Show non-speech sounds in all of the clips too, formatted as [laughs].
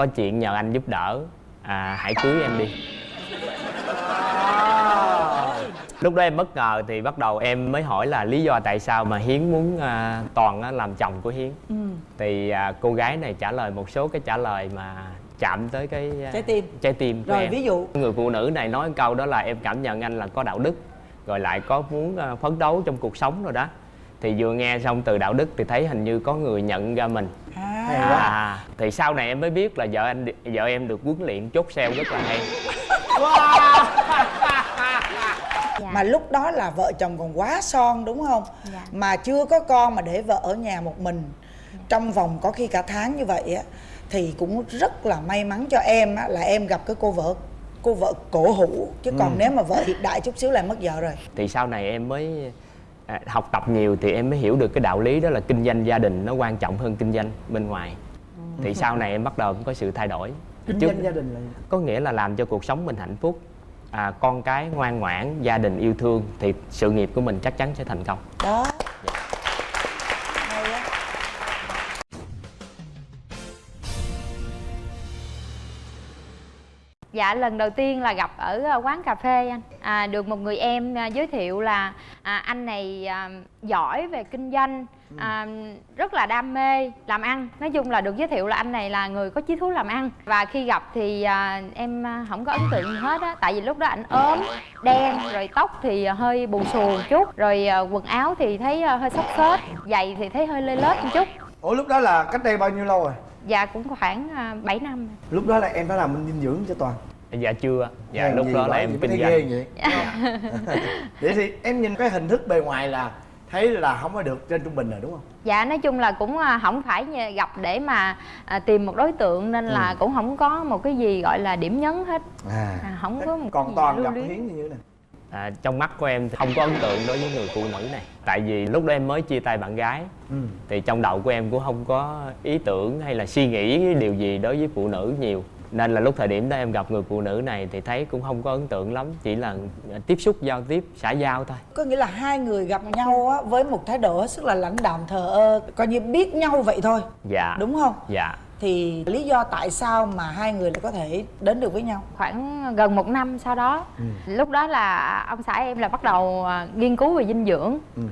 có chuyện nhờ anh giúp đỡ. À, hãy cưới em đi. Lúc đó em bất ngờ thì bắt đầu em mới hỏi là lý do tại sao mà hiến muốn à, toàn á, làm chồng của hiến. Ừ. thì à, cô gái này trả lời một số cái trả lời mà chạm tới cái à, Trái tim. trái tim của rồi em. ví dụ. Người phụ nữ này nói câu đó là em cảm nhận anh là có đạo đức rồi lại có muốn à, phấn đấu trong cuộc sống rồi đó thì vừa nghe xong từ đạo đức thì thấy hình như có người nhận ra mình. À, à thì sau này em mới biết là vợ anh vợ em được huấn luyện chốt sale rất là hay. Dạ. mà lúc đó là vợ chồng còn quá son đúng không? Dạ. mà chưa có con mà để vợ ở nhà một mình trong vòng có khi cả tháng như vậy á thì cũng rất là may mắn cho em á là em gặp cái cô vợ cô vợ cổ hủ. Chứ còn nếu mà vợ hiện đại chút xíu là mất vợ rồi. Thì sau này em mới học tập nhiều thì em mới hiểu được cái đạo lý đó là kinh doanh gia đình nó quan trọng hơn kinh doanh bên ngoài. Thì sau này em bắt đầu có sự thay đổi. Kinh Trước- doanh gia đình là có nghĩa là làm cho cuộc sống mình hạnh phúc. À, con cái ngoan ngoãn gia đình yêu thương thì sự nghiệp của mình chắc chắn sẽ thành công. Đó Dạ lần đầu tiên là gặp ở ờ, quán cà phê anh. À, Được một người em à, giới thiệu là à, anh này à, giỏi về kinh doanh à, Rất là đam mê làm ăn. Nói chung là được giới thiệu là anh này là người có chí thú làm ăn. Và khi gặp thì à, em không có ấn tượng gì hết á. Tại vì lúc đó anh ốm, đen, rồi tóc thì hơi bù xù một chút Rồi à, quần áo thì thấy hơi xốc xếch Giày thì thấy hơi lê lết một chút. Ủa lúc đó là cách đây bao nhiêu lâu rồi Dạ cũng khoảng à, 7 năm. Lúc đó là em đã làm bên dinh dưỡng cho toàn. Dạ chưa. Dạ Hèn lúc đó là em kinh doanh. vậy. [laughs] Vậy thì em nhìn cái hình thức bề ngoài là thấy là không có được trên trung bình rồi đúng không? Dạ nói chung là cũng à, không phải gặp để mà à, tìm một đối tượng nên là cũng không có một cái gì gọi là điểm nhấn hết. À, à, không có một cái còn gì toàn gặp hiến như thế nào à, trong mắt của em thì không có ấn tượng đối với người phụ nữ này. Tại vì lúc đó em mới chia tay bạn gái. Ừ. thì trong đầu của em cũng không có ý tưởng hay là suy nghĩ điều gì đối với phụ nữ nhiều. Nên là lúc thời điểm đó em gặp người phụ nữ này thì thấy cũng không có ấn tượng lắm. Chỉ là tiếp xúc giao tiếp xã giao thôi. Có nghĩa là hai người gặp nhau á với một thái độ sức là lãnh đạm thờ ơ coi như biết nhau vậy thôi. Dạ. Đúng không? Dạ thì lý do tại sao mà hai người lại có thể đến được với nhau? Khoảng gần một năm sau đó lúc đó là ông xã em là bắt đầu à, nghiên cứu về dinh dưỡng. Ừ.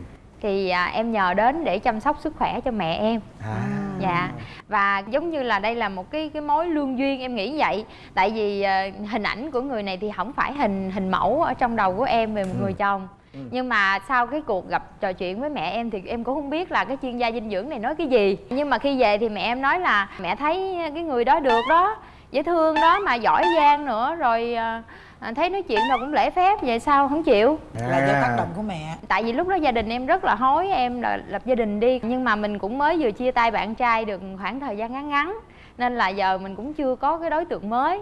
thì à, em nhờ đến để chăm sóc sức khỏe cho mẹ em. À. dạ. Và giống như là đây là một cái cái mối lương duyên em nghĩ vậy. Tại vì à, hình ảnh của người này thì không phải hình hình mẫu ở trong đầu của em về một người chồng nhưng mà sau cái cuộc gặp trò chuyện với mẹ em thì em cũng không biết là cái chuyên gia dinh dưỡng này nói cái gì. Nhưng mà khi về thì mẹ em nói là mẹ thấy cái người đó được đó dễ thương đó mà giỏi giang nữa rồi à, à, thấy nói chuyện đâu cũng lễ phép vậy sao? Không chịu. Là do tác động của mẹ. Tại vì lúc đó gia đình em rất là hối em là lập gia đình đi. Nhưng mà mình cũng mới vừa chia tay bạn trai được khoảng thời gian ngắn ngắn nên là giờ mình cũng chưa có cái đối tượng mới.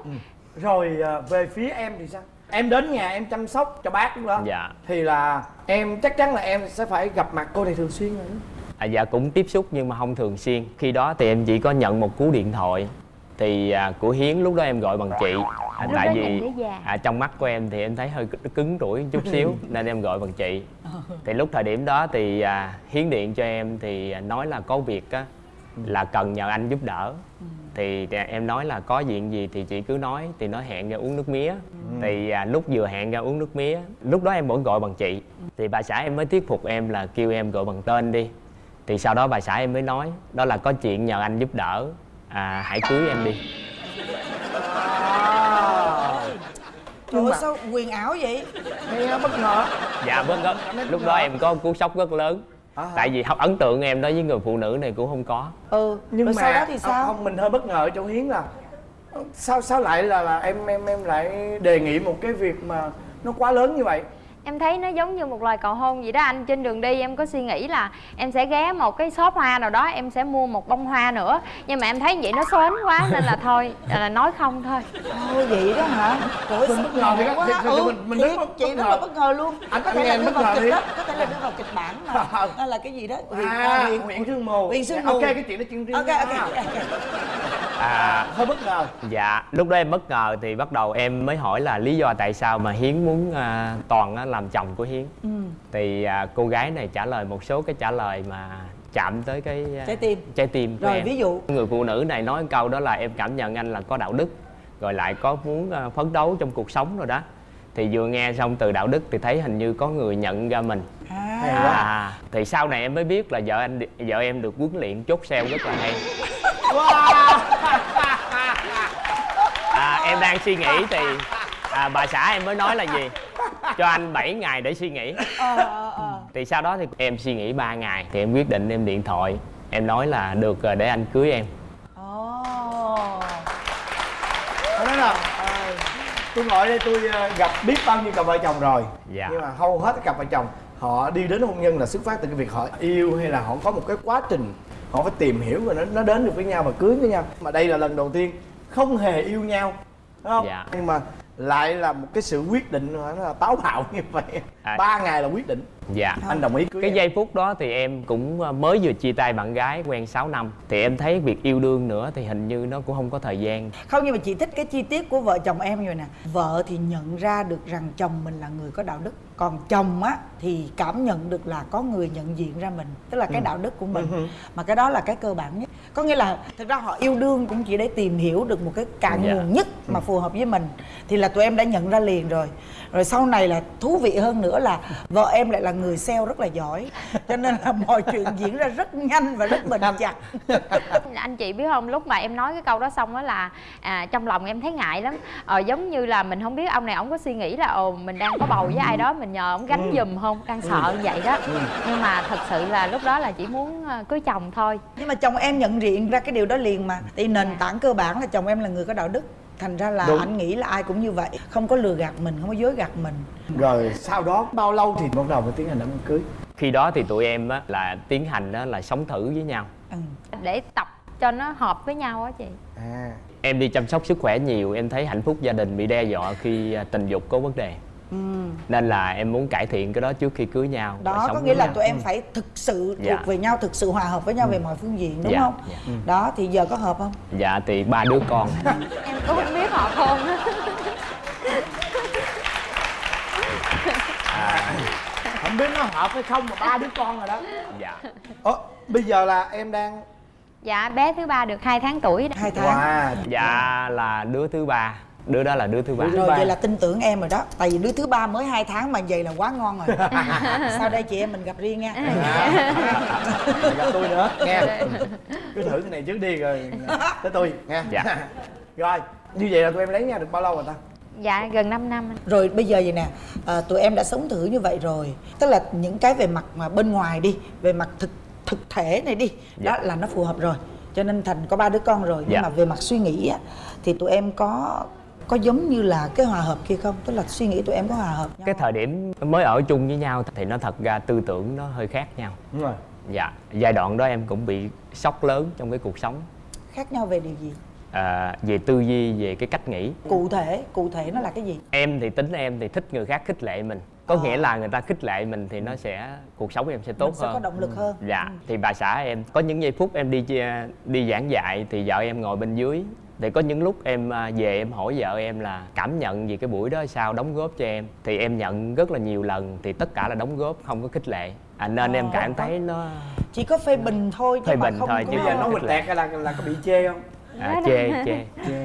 Rồi à, về phía em thì sao em đến nhà em chăm sóc cho bác lúc đó. Dạ. Thì là em chắc chắn là em sẽ phải gặp mặt cô này thường xuyên rồi đó. à, dạ cũng tiếp xúc nhưng mà không thường xuyên. Khi đó thì em chỉ có nhận một cú điện thoại. Thì à, của hiến lúc đó em gọi bằng chị. À, tại vì à, trong mắt của em thì em thấy hơi cứng- cứng rủi chút [laughs] xíu nên em gọi bằng chị. Thì lúc thời điểm đó thì à, hiến điện cho em thì à, nói là có việc á là cần nhờ anh giúp đỡ thì à, em nói là có chuyện gì thì chị cứ nói thì nó hẹn ra uống nước mía. Thì à, lúc vừa hẹn ra uống nước mía lúc đó em vẫn gọi bằng chị. Thì bà xã em mới thuyết phục em là kêu em gọi bằng tên đi. Thì sau đó bà xã em mới nói đó là có chuyện nhờ anh giúp đỡ. À, hãy cưới em đi. Trời ơi sao quyền ảo vậy? Nghe bất ngờ. Dạ vâng đó. lúc đó em có cú sốc rất lớn À. tại vì học ấn tượng em đối với người phụ nữ này cũng không có. Ừ nhưng rồi mà sau đó thì sao? không mình hơi bất ngờ chỗ hiến là sao sao lại là là em em em lại đề nghị một cái việc mà nó quá lớn như vậy em thấy nó giống như một lời cầu hôn vậy đó anh trên đường đi em có suy nghĩ là em sẽ ghé một cái shop hoa nào đó em sẽ mua một bông hoa nữa nhưng mà em thấy vậy nó xoến quá nên là thôi là nói không thôi Ôi vậy đó hả? Trời ơi, Mình bất ngờ quá. ừ, mình- mình rất chị bất rất ngờ. là bất ngờ luôn. Anh- có thể là đưa bất vào ngờ kịch đó, có thể là đưa vào kịch bản mà. [laughs] Là cái gì đó? Huyền, à huyện sương mù huyền sương ok mù. cái chuyện đó chuyện riêng Ok, ok, ok. À, hơi bất ngờ. dạ lúc đó em bất ngờ thì bắt đầu em mới hỏi là lý do tại sao mà hiến muốn à, toàn á, làm chồng của hiến. Ừ. thì à, cô gái này trả lời một số cái trả lời mà chạm tới cái à, Trái tim. trái tim của rồi em. ví dụ. Người phụ nữ này nói câu đó là em cảm nhận anh là có đạo đức rồi lại có muốn à, phấn đấu trong cuộc sống rồi đó thì vừa nghe xong từ đạo đức thì thấy hình như có người nhận ra mình. À, à thì sau này em mới biết là vợ anh vợ em được huấn luyện chốt sale rất là hay. [laughs] À, em đang suy nghĩ thì à, bà xã em mới nói là gì? Cho anh 7 ngày để suy nghĩ. Ờ, ờ, ờ. thì sau đó thì em suy nghĩ 3 ngày thì em quyết định em điện thoại. Em nói là được rồi để anh cưới em. Ồ. Thế nói là tôi ngồi đây tôi ờ, gặp biết bao nhiêu cặp vợ chồng rồi Dạ. nhưng mà hầu hết các cặp vợ chồng họ đi đến hôn nhân là xuất phát từ cái việc họ yêu hay là họ có một cái quá trình họ phải tìm hiểu rồi nó nó đến được với nhau và cưới với nhau mà đây là lần đầu tiên không hề yêu nhau đúng không Dạ. nhưng mà lại là một cái sự quyết định nó là táo bạo [laughs] như vậy À. ba ngày là quyết định dạ. Anh đồng ý cưới cái em. giây phút đó thì em cũng ờ, mới vừa chia tay bạn gái quen 6 năm. Thì em thấy việc yêu đương nữa thì hình như nó cũng không có thời gian. Không nhưng mà chị thích cái chi tiết của vợ chồng em vậy nè. Vợ thì nhận ra được rằng chồng mình là người có đạo đức. Còn chồng á thì cảm nhận được là có người nhận diện ra mình tức là cái đạo đức của mình. Mà cái đó là cái cơ bản nhất. Có nghĩa là thực ra họ yêu đương cũng chỉ để tìm hiểu được một cái cạn Dạ. nguồn nhất mà phù hợp với mình. Thì là tụi em đã nhận ra liền rồi. Rồi sau này là thú vị hơn nữa là vợ em lại là người sale rất là giỏi. Cho nên là mọi chuyện diễn ra rất nhanh và rất bền chặt. [laughs] Anh chị biết không lúc mà em nói cái câu đó xong đó là à, trong lòng em thấy ngại lắm. Ờ, giống như là mình không biết ông này ông có suy nghĩ là ồ mình đang có bầu với ai đó mình nhờ ông gánh giùm không? Đang sợ như vậy đó. Nhưng mà thật sự là lúc đó là chỉ muốn ờ, cưới chồng thôi. Nhưng mà chồng em nhận diện ra cái điều đó liền mà. Thì nền Dạ. tảng cơ bản là chồng em là người có đạo đức thành ra là Đúng. anh nghĩ là ai cũng như vậy không có lừa gạt mình không có dối gạt mình. Rồi sau đó bao lâu thì bắt đầu mới tiến hành đám cưới? Khi đó thì tụi em á, là tiến hành á, là sống thử với nhau. Ừ. để tập cho nó hợp với nhau á chị. À. Em đi chăm sóc sức khỏe nhiều em thấy hạnh phúc gia đình bị đe dọa khi à, tình dục có vấn đề Ừ. nên là em muốn cải thiện cái đó trước khi cưới nhau đó có nghĩa là nhau. tụi em phải thực sự Dạ. thuộc về nhau thực sự hòa hợp với nhau về mọi phương diện đúng Dạ, không? dạ. đó thì giờ có hợp không? Dạ thì ba đứa con. [laughs] Em cũng không biết hợp không? Không biết nó hợp hay không mà ba đứa con rồi đó. Dạ. Ơ, bây giờ là em đang dạ bé thứ ba được 2 tháng tuổi đó. hai tháng. Wow. Dạ là đứa thứ ba đứa đó là đứa thứ ba. Đứa thứ rồi ba. vậy là tin tưởng em rồi đó. Tại vì đứa thứ ba mới hai tháng mà vậy là quá ngon rồi. [laughs] Sau đây chị em mình gặp riêng nha. Rồi gặp tôi nữa. Nghe. Cứ thử cái này trước đi rồi tới tôi. Nghe. Dạ. [laughs] rồi như vậy là tụi em lấy nhau được bao lâu rồi ta? Dạ gần 5 năm anh. rồi bây giờ vậy nè à, tụi em đã sống thử như vậy rồi. Tức là những cái về mặt mà bên ngoài đi về mặt thực thực thể này đi đó Dạ. là nó phù hợp rồi. Cho nên thành có ba đứa con rồi nhưng Dạ. mà về mặt suy nghĩ á thì tụi em có có giống như là cái hòa hợp kia không? Tức là suy nghĩ tụi em có hòa hợp nhau cái thời điểm mới ở chung với nhau thì nó thật ra tư tưởng nó hơi khác nhau. Đúng rồi. Dạ giai đoạn đó em cũng bị sốc lớn trong cái cuộc sống. Khác nhau về điều gì? À, về tư duy về cái cách nghĩ. Cụ thể cụ thể nó là cái gì? Em thì tính em thì thích người khác khích lệ mình có Ờ. nghĩa là người ta khích lệ mình thì nó sẽ cuộc sống em sẽ tốt mình sẽ hơn. có động lực hơn. Dạ thì bà xã em có những giây phút em đi chia- đi giảng dạy thì vợ em ngồi bên dưới. Thì có những lúc em à, về em hỏi vợ em là cảm nhận về cái buổi đó sao đóng góp cho em? Thì em nhận rất là nhiều lần thì tất cả là đóng góp không có khích lệ. À, nên em Ờ. cảm thấy nó chỉ có phê bình thôi chứ Phê bình không thôi, chứ bây giờ nó lệ. tẹt là là có bị chê không? À, chê chê. Chê.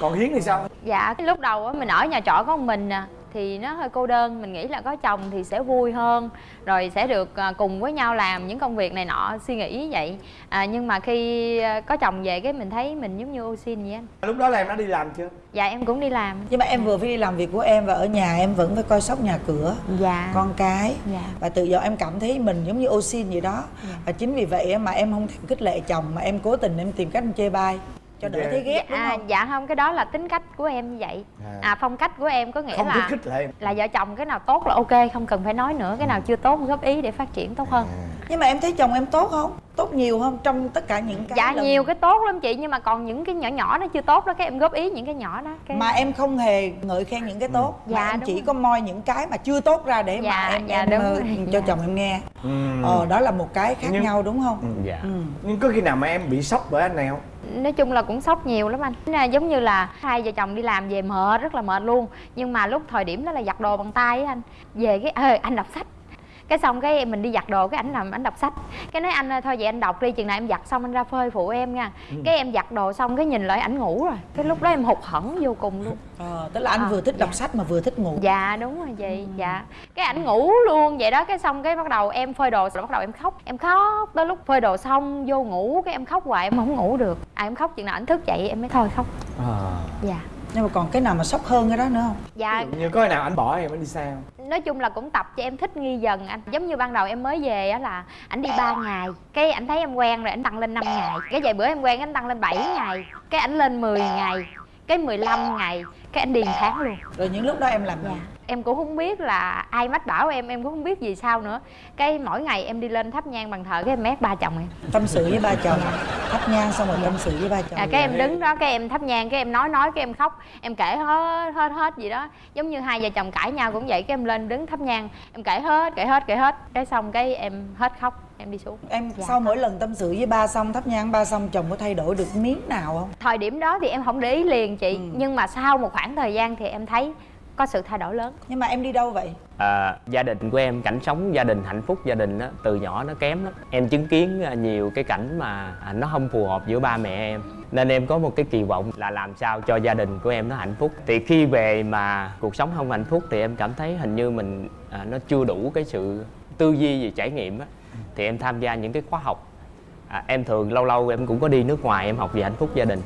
Còn hiến thì sao? Dạ cái lúc đầu á mình ở nhà trọ có một mình à thì nó hơi cô đơn mình nghĩ là có chồng thì sẽ vui hơn rồi sẽ được à, cùng với nhau làm những công việc này nọ suy nghĩ vậy. À, nhưng mà khi à, có chồng về cái mình thấy mình giống như ô xin vậy anh lúc đó là em đã đi làm chưa? Dạ em cũng đi làm. Nhưng mà em vừa phải đi làm việc của em và ở nhà em vẫn phải coi sóc nhà cửa dạ. con cái. Dạ. và từ giờ em cảm thấy mình giống như ô xin vậy đó. Và chính vì vậy mà em không thèm khích lệ chồng mà em cố tình em tìm cách em chê bai cho đỡ Dạ. thấy ghét đúng à, không? dạ không cái đó là tính cách của em như vậy. À. à phong cách của em có nghĩa không là khích lệ là vợ chồng cái nào tốt là ok không cần phải nói nữa cái nào chưa tốt góp ý để phát triển tốt hơn. Nhưng mà em thấy chồng em tốt không? Tốt nhiều không? Trong tất cả những cái dạ lần nhiều cái tốt lắm chị nhưng mà còn những cái nhỏ nhỏ nó chưa tốt đó cái em góp ý những cái nhỏ đó cái mà em không hề ngợi khen những cái tốt Dạ, mà em chỉ rồi. có moi những cái mà chưa tốt ra để mà Dạ, em dạ, em đúng ờ, cho Dạ. chồng em nghe. Ừ. ờ đó là một cái khác Nhưng- nhau đúng không? Dạ. Ừ. nhưng có khi nào mà em bị sốc bởi anh này không nói chung là cũng sốc nhiều lắm anh. Giống như là hai vợ chồng đi làm về mệt, rất là mệt luôn. Nhưng mà lúc thời điểm đó là giặt đồ bằng tay á anh. Về cái, ê, anh đọc sách cái xong cái mình đi giặt đồ cái ảnh làm ảnh đọc sách. Cái nói anh ơi thôi vậy anh đọc đi chừng nào em giặt xong anh ra phơi phụ em nha. Cái em giặt đồ xong cái nhìn lại ảnh ngủ rồi. Cái lúc đó em hụt hẫng vô cùng luôn. Ờ, tức là anh Ờ, vừa thích dạ. đọc sách mà vừa thích ngủ. Dạ đúng rồi chị dạ. Cái ảnh ngủ luôn vậy đó cái xong cái bắt đầu em phơi đồ rồi bắt đầu em khóc. Em khóc tới lúc phơi đồ xong vô ngủ cái em khóc hoài em không ngủ được. À em khóc chừng nào ảnh thức dậy em mới thôi khóc. Dạ nhưng mà còn cái nào mà sốc hơn cái đó nữa không? Dạ. Như có khi nào anh bỏ em anh đi xa không? Nói chung là cũng tập cho em thích nghi dần anh. Giống như ban đầu em mới về á là ảnh đi 3 ngày cái ảnh thấy em quen rồi ảnh tăng lên 5 ngày. Cái vài bữa em quen ảnh tăng lên 7 ngày cái ảnh lên 10 ngày cái 15 ngày cái ảnh điền tháng luôn. Rồi những lúc đó em làm gì? Dạ. Em cũng không biết là ai mách bảo em, em cũng không biết gì sao nữa. Cái mỗi ngày em đi lên thắp nhang bằng thờ cái em mét ba chồng em. Tâm sự với ba chồng. Thắp nhang xong rồi tâm sự với ba chồng à, Cái em đứng đó, cái em thắp nhang, cái em nói nói, cái em khóc. Em kể hết, hết, hết gì đó. Giống như hai vợ chồng cãi nhau cũng vậy, cái em lên đứng thắp nhang Em kể hết, kể hết, kể hết. Cái xong cái em hết khóc, em đi xuống. Em Dạ. sau mỗi lần tâm sự với ba xong thắp nhang ba xong chồng có thay đổi được miếng nào không? Thời điểm đó thì em không để ý liền chị. Nhưng mà sau một khoảng thời gian thì em thấy có sự thay đổi lớn. Nhưng mà em đi đâu vậy? À, gia đình của em cảnh sống gia đình hạnh phúc gia đình á từ nhỏ nó kém lắm. Em chứng kiến à, nhiều cái cảnh mà à, nó không phù hợp giữa ba mẹ em. Nên em có một cái kỳ vọng là làm sao cho gia đình của em nó hạnh phúc. Thì khi về mà cuộc sống không hạnh phúc thì em cảm thấy hình như mình à, nó chưa đủ cái sự tư duy về trải nghiệm á. Thì em tham gia những cái khóa học. À, em thường lâu lâu em cũng có đi nước ngoài em học về hạnh phúc gia đình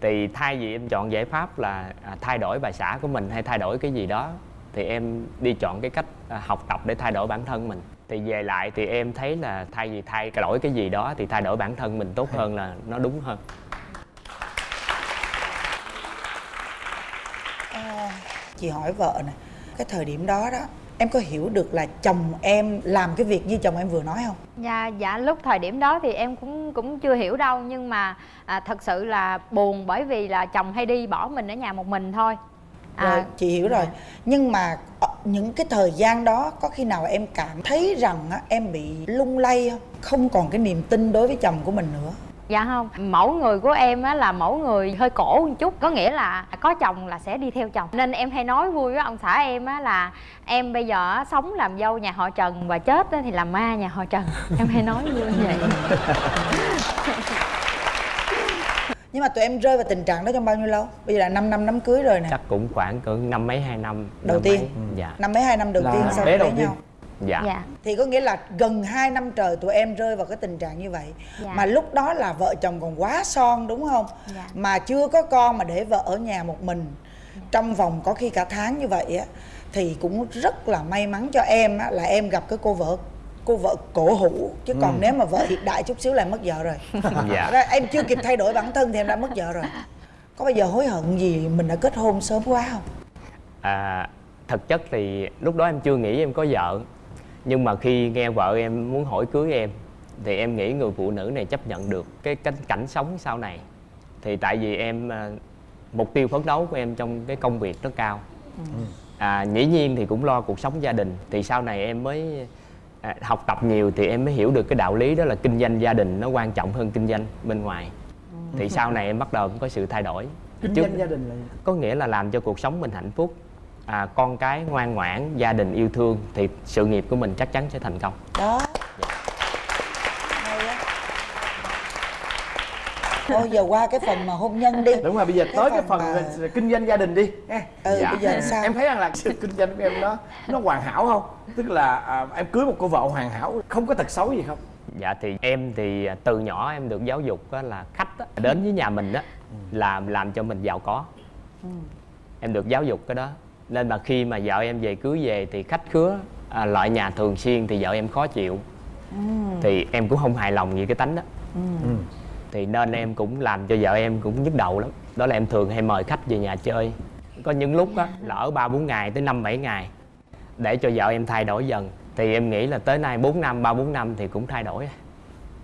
thì thay vì em chọn giải pháp là à, thay đổi bà xã của mình hay thay đổi cái gì đó thì em đi chọn cái cách à, học tập để thay đổi bản thân mình. Thì về lại thì em thấy là thay vì thay đổi cái gì đó thì thay đổi bản thân mình tốt hơn là nó đúng hơn. Chị hỏi vợ nè cái thời điểm đó đó em có hiểu được là chồng em làm cái việc như chồng em vừa nói không? Dạ, dạ lúc thời điểm đó thì em cũng cũng chưa hiểu đâu nhưng mà à, thật sự là buồn bởi vì là chồng hay đi bỏ mình ở nhà một mình thôi. À, rồi chị hiểu rồi. Nhưng mà ờ, những cái thời gian đó có khi nào em cảm thấy rằng á, em bị lung lay không? Không còn cái niềm tin đối với chồng của mình nữa Dạ không, mẫu người của em á là mẫu người hơi cổ một chút Có nghĩa là có chồng là sẽ đi theo chồng. Nên em hay nói vui với ông xã em á là Em bây giờ á, sống làm dâu nhà họ Trần Và chết á thì làm ma nhà họ Trần. [laughs] Em hay nói vui như vậy. [laughs] Nhưng mà tụi em rơi vào tình trạng đó trong bao nhiêu lâu? Bây giờ là 5 năm đám cưới rồi nè. Chắc cũng khoảng cỡ năm mấy hai năm Đầu năm tiên. mấy. dạ. Năm mấy hai năm đầu Là tiên sau đầu lấy tiên. nhau dạ. Dạ, thì có nghĩa là gần 2 năm trời tụi em rơi vào cái tình trạng như vậy. Dạ. mà lúc đó là vợ chồng còn quá son đúng không? Dạ. mà chưa có con mà để vợ ở nhà một mình trong vòng có khi cả tháng như vậy á thì cũng rất là may mắn cho em á là em gặp cái cô vợ cô vợ cổ hủ. Chứ còn nếu mà vợ hiện đại chút xíu là mất vợ rồi. [laughs] Dạ. Em chưa kịp thay đổi bản thân thì em đã mất vợ rồi. Có bao giờ hối hận gì mình đã kết hôn sớm quá không? À, thực chất thì lúc đó em chưa nghĩ em có vợ nhưng mà khi nghe vợ em muốn hỏi cưới em thì em nghĩ người phụ nữ này chấp nhận được cái cảnh, cảnh sống sau này. Thì tại vì em à, mục tiêu phấn đấu của em trong cái công việc rất cao. À, dĩ nhiên thì cũng lo cuộc sống gia đình. Thì sau này em mới à, học tập nhiều thì em mới hiểu được cái đạo lý đó là kinh doanh gia đình nó quan trọng hơn kinh doanh bên ngoài. Thì sau này em bắt đầu có sự thay đổi. Kinh doanh gia đình là có nghĩa là làm cho cuộc sống mình hạnh phúc à, con cái ngoan ngoãn gia đình yêu thương thì sự nghiệp của mình chắc chắn sẽ thành công. Đó. Á. Thôi giờ qua cái phần mà hôn nhân đi. Đúng rồi bây giờ Cái tới cái phần phần mà- kinh doanh gia đình đi. Ha. ừ Dạ. bây giờ sao? Em thấy rằng là sự kinh doanh của em nó nó hoàn hảo không? Tức là à, em cưới một cô vợ hoàn hảo không có tật xấu gì không? Dạ thì em thì từ nhỏ em được giáo dục á, là khách á, đến với nhà mình đó làm làm cho mình giàu có. Em được giáo dục cái đó nên mà khi mà vợ em về cưới về thì khách khứa à, loại nhà thường xuyên thì vợ em khó chịu. Thì em cũng không hài lòng về cái tánh đó. Thì nên em cũng làm cho vợ em cũng nhức đầu lắm. Đó là em thường hay mời khách về nhà chơi. Có những lúc á là ở ba bốn ngày tới năm bảy ngày để cho vợ em thay đổi dần. Thì em nghĩ là tới nay 4 năm ba bốn năm thì cũng thay đổi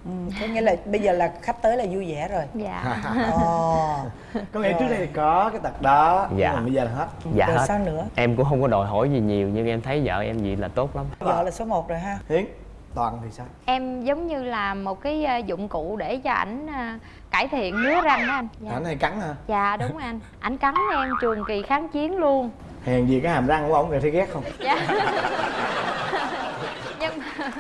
ừ, có nghĩa là bây giờ là khách tới là vui vẻ rồi. Dạ. Ồ. Có nghĩa trước đây thì có cái tật đó Dạ. nhưng mà bây giờ là hết. Dạ rồi hết. sao nữa? Em cũng không có đòi hỏi gì nhiều nhưng em thấy vợ em vậy là tốt lắm. Vợ là số 1 rồi ha. Hiến toàn thì sao? Em giống như là một cái à, dụng cụ để cho ảnh à, cải thiện ngứa răng đó anh. Dạ. ảnh hay cắn hả? Dạ đúng anh. Ảnh cắn em trường kỳ kháng chiến luôn. Hèn gì cái hàm răng của ông kìa thấy ghét không? Dạ. [laughs] Nhưng mà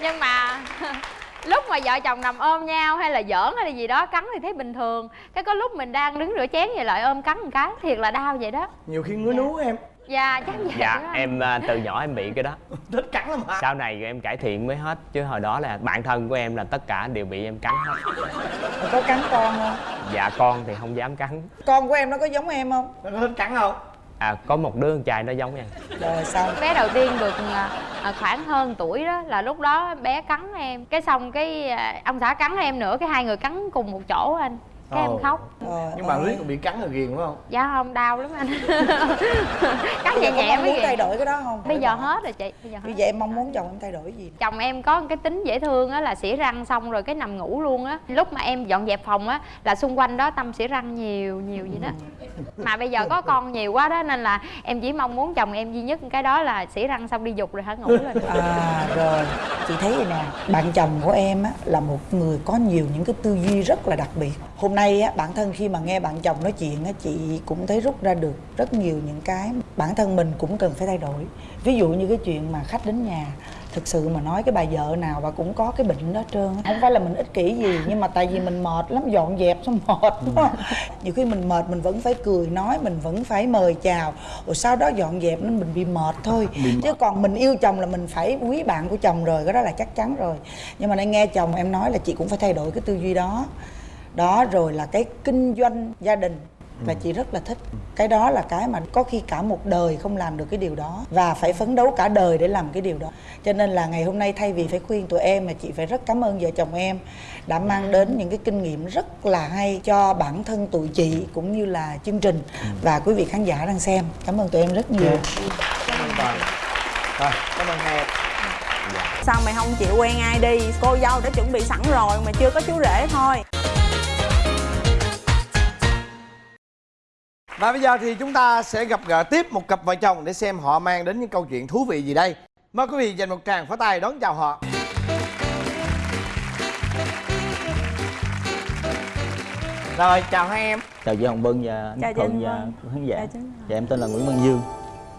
nhưng mà [laughs] lúc mà vợ chồng nằm ôm nhau hay là giỡn hay là gì đó cắn thì thấy bình thường. Cái có lúc mình đang đứng rửa chén vậy lại ôm cắn một cái thiệt là đau vậy đó. Nhiều khi ngứa nú em. Dạ chắc vậy dạ đó. em à, từ nhỏ em bị cái đó. [laughs] Thích cắn lắm hả? Sau này em cải thiện mới hết chứ hồi đó là bạn thân của em là tất cả đều bị em cắn hết. Có cắn con không? Dạ con thì không dám cắn. Con của em nó có giống em không? Nó có thích cắn không à có một đứa con trai nó giống em. Rồi sao? Bé đầu tiên được à, à, khoảng hơn tuổi đó là lúc đó bé cắn em. Cái xong cái à, ông xã cắn em nữa cái hai người cắn cùng một chỗ anh cái em khóc. Trời nhưng mà ơi. riết còn bị cắn là ghiền phải không? Dạ không đau lắm anh. [laughs] Cắn Bây nhẹ giờ nhẹ mới muốn thay đổi cái đó không? Bây giờ hết rồi chị bây giờ như hết. vậy em mong muốn chồng em thay đổi gì? Chồng em có cái tính dễ thương á là xỉa răng xong rồi cái nằm ngủ luôn á. Lúc mà em dọn dẹp phòng á là xung quanh đó tâm xỉa răng nhiều nhiều vậy đó. Mà bây giờ có con nhiều quá đó nên là em chỉ mong muốn chồng em duy nhất cái đó là xỉa răng xong đi dục rồi hả? Ngủ lên. À rồi. Chị thấy vậy nè bạn chồng của em á là một người có nhiều những cái tư duy rất là đặc biệt hôm nay á bản thân khi mà nghe bạn chồng nói chuyện á chị cũng thấy rút ra được rất nhiều những cái bản thân mình cũng cần phải thay đổi. Ví dụ như cái chuyện mà khách đến nhà thực sự mà nói cái bà vợ nào bà cũng có cái bệnh đó trơn không phải là mình ích kỷ gì nhưng mà tại vì mình mệt lắm dọn dẹp xong [laughs] mệt đúng không nhiều khi mình mệt mình vẫn phải cười nói mình vẫn phải mời chào. Rồi sau đó dọn dẹp nên mình bị mệt thôi. Chứ còn mình yêu chồng là mình phải quý bạn của chồng rồi cái đó là chắc chắn rồi. Nhưng mà nay nghe chồng em nói là chị cũng phải thay đổi cái tư duy đó đó rồi là cái kinh doanh gia đình. Và chị rất là thích. Cái đó là cái mà có khi cả một đời không làm được cái điều đó và phải phấn đấu cả đời để làm cái điều đó. Cho nên là ngày hôm nay thay vì phải khuyên tụi em mà chị phải rất cảm ơn vợ chồng em đã mang đến những cái kinh nghiệm rất là hay cho bản thân tụi chị cũng như là chương trình. Và quý vị khán giả đang xem cảm ơn tụi em rất nhiều. Cảm ơn toàn rồi cảm ơn hai sao mày không chịu quen ai đi? Cô dâu đã chuẩn bị sẵn rồi mà chưa có chú rể thôi Và bây giờ thì chúng ta sẽ gặp gỡ tiếp một cặp vợ chồng để xem họ mang đến những câu chuyện thú vị gì đây. Mời quý vị dành một tràng pháo tay đón chào họ. Rồi, chào hai em. chào chị Hồng Vân và Chào anh chị Thuận và khán giả Chào dạ em tên là Nguyễn Văn Dương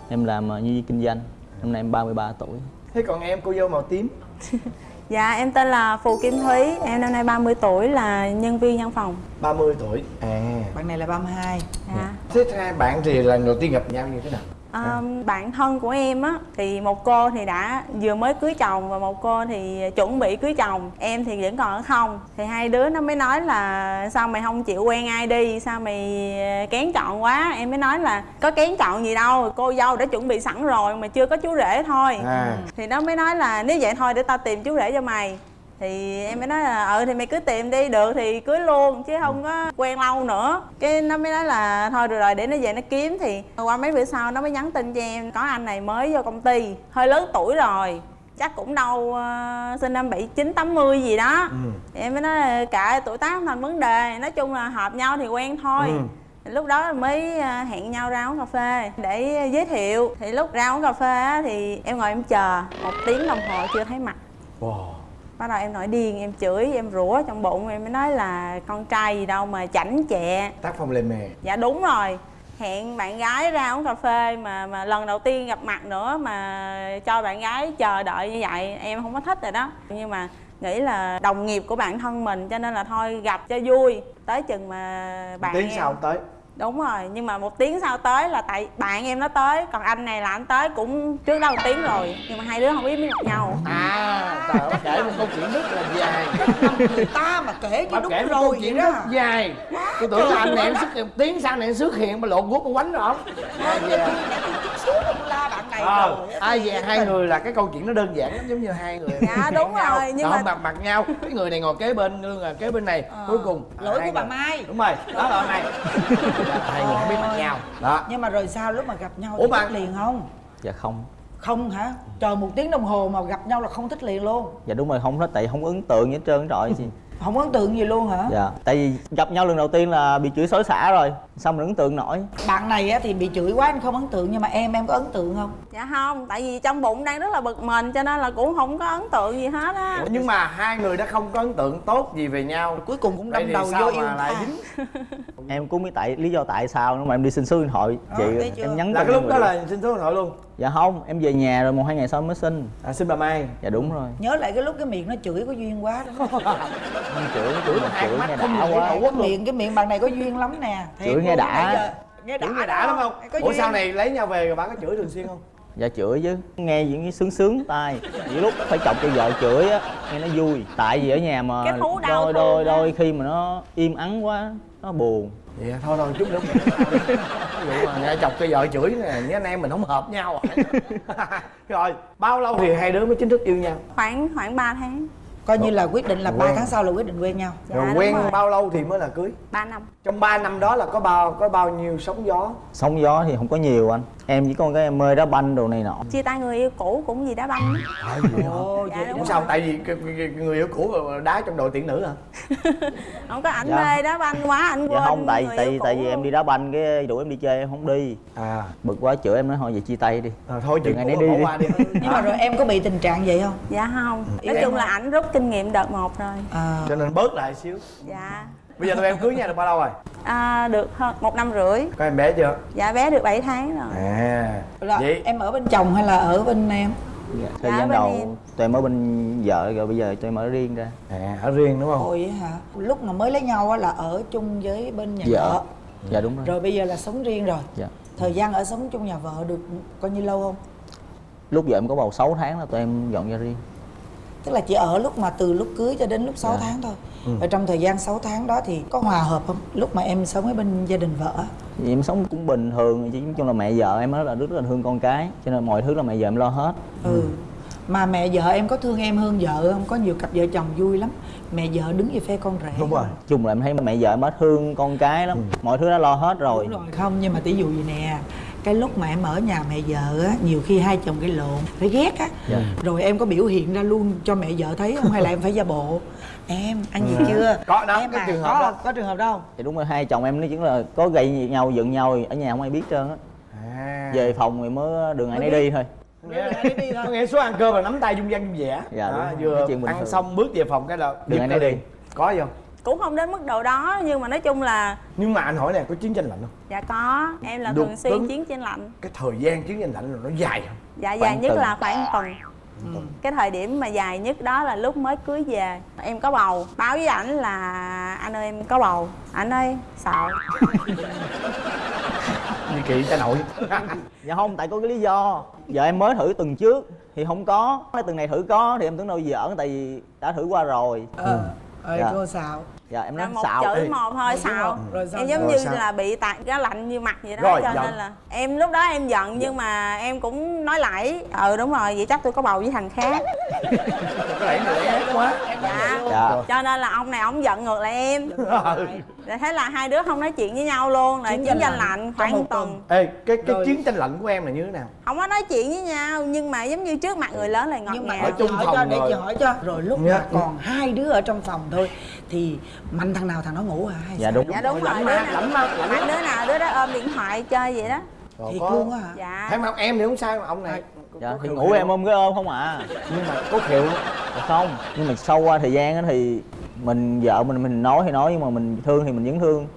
em làm ờ, nhân viên kinh doanh năm nay em 33 tuổi Thế còn em cô dâu màu tím. [laughs] dạ em tên là phù kim thúy em năm nay 30 tuổi là nhân viên văn phòng 30 tuổi. À. bạn này là 32 dạ Thế hai bạn thì lần đầu tiên gặp nhau như thế nào? À, bạn thân của em á thì một cô thì đã vừa mới cưới chồng và một cô thì chuẩn bị cưới chồng. Em thì vẫn còn ở không. Thì hai đứa nó mới nói là sao mày không chịu quen ai đi? Sao mày ờ, kén chọn quá? Em mới nói là có kén chọn gì đâu cô dâu đã chuẩn bị sẵn rồi mà chưa có chú rể thôi. À. thì nó mới nói là nếu vậy thôi để tao tìm chú rể cho mày thì em mới nói là ừ thì mày cứ tìm đi được thì cưới luôn chứ không có quen lâu nữa. Cái nó mới nói là thôi được rồi để nó về nó kiếm. Thì qua mấy bữa sau nó mới nhắn tin cho em có anh này mới vô công ty hơi lớn tuổi rồi chắc cũng đâu ờ, sinh năm bảy chín tám mươi gì đó. Ừ. em mới nói cả tuổi tác không thành vấn đề. Nói chung là hợp nhau thì quen thôi. Ừ. Lúc đó mới ờ, hẹn nhau ra uống cà phê để giới thiệu. Thì lúc ra uống cà phê á, thì em ngồi em chờ một tiếng đồng hồ chưa thấy mặt. Wow. Bắt đầu em nổi điên em chửi em rủa trong bụng em mới nói là con trai gì đâu mà chảnh chẹ. Tác phong lề mề. dạ đúng rồi. Hẹn bạn gái ra uống cà phê mà mà lần đầu tiên gặp mặt nữa mà cho bạn gái chờ đợi như vậy em không có thích rồi đó. Nhưng mà nghĩ là đồng nghiệp của bạn thân mình cho nên là thôi gặp cho vui. Tới chừng mà bạn Tiếng em sau tới. đúng rồi nhưng mà một tiếng sau tới là tại bạn em nó tới còn anh này là anh tới cũng trước đó một tiếng rồi nhưng mà hai đứa không biết biết mặt nhau. À, trời ơi, kể một câu chuyện rất là dài. người ta mà kể chứ đúng kể rồi câu vậy chuyện đó. rất dài. Tôi tưởng là anh này em xuất hiện tiếng sau này em xuất hiện mà lộn guốc con quánh rồi. Không? Ai về? la bạn này Ờ, rồi ai về hai người là cái câu chuyện nó đơn giản lắm giống như hai người Dạ, đúng nhau, rồi, nhưng rồi mà- không gặp mặt nhau. Cái người này ngồi kế bên lương là kế bên này. Cuối cùng lỗi hai của bà Mai. đúng rồi đó là này. Hai người không biết mặt nhau. Đó. nhưng mà rồi sao lúc mà gặp nhau Ủa thì mà- thích liền không? Dạ không không hả? Chờ một tiếng đồng hồ mà gặp nhau là không thích liền luôn. Dạ đúng rồi không hết tại không ấn tượng gì hết trơn trời chị [laughs] không ấn tượng gì luôn hả? Dạ tại vì gặp nhau lần đầu tiên là bị chửi xối xả rồi xong mình ấn tượng nổi. Bạn này á thì bị chửi quá anh không ấn tượng nhưng mà em em có ấn tượng không? Dạ không tại vì trong bụng đang rất là bực mình cho nên là cũng không có ấn tượng gì hết á. Ủa, nhưng mà hai người đã không có ấn tượng tốt gì về nhau. Cuối cùng cũng đâm đầu vô mà yêu lại dính? [laughs] Em cũng biết tại lý do tại sao nữa mà em đi xin số điện thoại. Chị Ờ, thấy chưa? em nhắn là cái lúc đó là xin số điện thoại luôn? Dạ không em về nhà rồi một hai ngày sau mới xin. À xin bà mai. Dạ đúng rồi. Nhớ lại cái lúc cái miệng nó chửi có duyên quá đó. [laughs] Chửi chửi chửi chửi nghe đã quá. miệng cái miệng bạn này có duyên lắm nè. Thiệt Chửi nghe đã. nghe đã nghe đã lắm không? Ủa sau này lấy nhau về rồi bà có chửi thường xuyên không? Dạ chửi chứ. Nghe những cái sướng sướng tai. Những lúc phải chọc cho vợ chửi á nghe nó vui. Tại vì ở nhà mà Cái thú đau đôi đôi đôi khi mà nó im ắng quá nó buồn. Vậy thôi thôi chút nữa. Ví dụ mà nghe chọc cho vợ chửi nè Với anh em mình không hợp nhau [laughs] Rồi bao lâu thì hai đứa mới chính thức yêu nhau? Khoảng khoảng 3 tháng coi như là quyết định là ba tháng sau là quyết định quen nhau. Dạ, Rồi đúng quen rồi. bao lâu thì mới là cưới? 3 năm. Trong 3 năm đó là có bao có bao nhiêu sóng gió? Sóng gió thì không có nhiều anh. Em chỉ có cái em mê đá banh đồ này nọ. Chia tay người yêu cũ cũng vì đá banh. Á. ồ Dạ, vậy đúng sao tại vì người yêu cũ đá trong đội tuyển nữ hả? [laughs] Không có ảnh Dạ. mê đá banh quá ảnh quên dạ không tại người tại yêu vì cũ. tại vì em đi đá banh cái đuổi em đi chơi em không đi. À. Bực quá chửi em nói thôi về chia tay đi. À, thôi chuyện Đừng ai cũ nấy đi đi. qua đi. Nhưng mà rồi em có bị tình trạng vậy không? Dạ không. Yêu nói chung là ảnh rút kinh nghiệm đợt một rồi. À. Cho nên bớt lại xíu. Dạ. Bây giờ tụi em cưới nhau được bao lâu rồi? À, được hơn một năm rưỡi. Có em bé chưa? Dạ bé được 7 tháng rồi. À. Là Vậy em ở bên chồng hay là ở bên em? Dạ. thời Dạ, gian đầu em. tụi em ở bên vợ rồi bây giờ tụi em ở riêng ra. À ở riêng đúng không? Ôi hả? Lúc mà mới lấy nhau á là ở chung với bên nhà dạ vợ. Dạ đúng rồi. Rồi bây giờ là sống riêng rồi. Dạ. Thời gian ở sống chung nhà vợ được coi như lâu không? Lúc vợ em có bầu 6 tháng là tụi em dọn ra riêng tức là chỉ ở lúc mà từ lúc cưới cho đến lúc 6 Dạ. tháng thôi. Và trong thời gian 6 tháng đó thì có hòa hợp không? Lúc mà em sống ở bên gia đình vợ thì em sống cũng bình thường chứ nói chung là mẹ vợ em rất là rất là thương con cái cho nên mọi thứ là mẹ vợ em lo hết. Ừ. Mà mẹ vợ em có thương em hơn vợ không? Có nhiều cặp vợ chồng vui lắm. Mẹ vợ đứng về phe con rể. Đúng rồi. Chung là em thấy mẹ vợ em thương con cái lắm. Mọi thứ đã lo hết rồi. Đúng rồi. Không nhưng mà tỷ dụ gì nè cái lúc mà em ở nhà mẹ vợ á nhiều khi hai chồng cái lộn phải ghét á. Dạ. rồi em có biểu hiện ra luôn cho mẹ vợ thấy không? Hay là em phải giả bộ? Em ăn gì chưa? Có đó, em cái à, trường hợp có, đó. có trường hợp đâu thì đúng rồi hai chồng em nó chỉ là có gây nhau giận nhau ở nhà không ai biết trơn á. À. Về phòng thì mới đường ai nấy đi thôi. Nghĩa- có nghĩa xuống ăn cơm là nắm tay dung dăng dung vẻ. Dạ, rồi. vừa ăn thường. xong bước về phòng cái là Đừng ai nấy ra đi. có gì không cũng không đến mức độ đó nhưng mà nói chung là nhưng mà anh hỏi nè có chiến tranh lạnh không? Dạ có em là thường xuyên tính. chiến tranh lạnh. cái thời gian chiến tranh lạnh là nó dài không? Dạ dài nhất tuần. là khoảng tuần. Cái thời điểm mà dài nhất đó là lúc mới cưới về. Em có bầu báo với ảnh là anh ơi em có bầu. Ảnh ơi sợ. Như kỳ cha nội [laughs] dạ không tại có cái lý do. Vợ em mới thử tuần trước thì không có. Cái tuần này thử có thì em tưởng đâu giỡn tại vì đã thử qua rồi. Ờ ơi Dạ. cô xạo dạ em là nói một xạo chữ Ê, một thôi xạo Rồi. Sao? em giống Rồi như sao? là bị tạt cái lạnh như mặt vậy đó Rồi, cho giận. nên là em lúc đó em giận nhưng mà em cũng nói lại ừ đúng rồi vậy chắc tôi có bầu với thằng khác. Cái này ghét quá. Dạ. Dạ. Cho nên là ông này ông giận ngược lại em. Ừ. rồi thế là hai đứa không nói chuyện với nhau luôn rồi Chiến chiến tranh lạnh khoảng một tuần. ê cái cái Rồi. chiến tranh lạnh của em là như thế nào? Không có nói chuyện với nhau nhưng mà giống như trước mặt người lớn là ngọt nhưng mà ngào. ở chung hỏi phòng cho để rồi. chị hỏi cho. Rồi lúc Dạ. mà còn hai đứa ở trong phòng thôi thì mạnh thằng nào thằng đó ngủ hả hay Dạ, đúng. dạ đúng rồi đứa mà, nào mà, đứa nào đứa đó ôm điện thoại chơi vậy đó. Thiệt có- luôn á hả? Dạ. Em không em thì không sao mà ông này dạ thì ngủ em ôm cái ôm không à. Nhưng mà có khều Dạ không nhưng mà sau qua thời gian á thì mình vợ mình mình nói thì nói nhưng mà mình thương thì mình vẫn thương.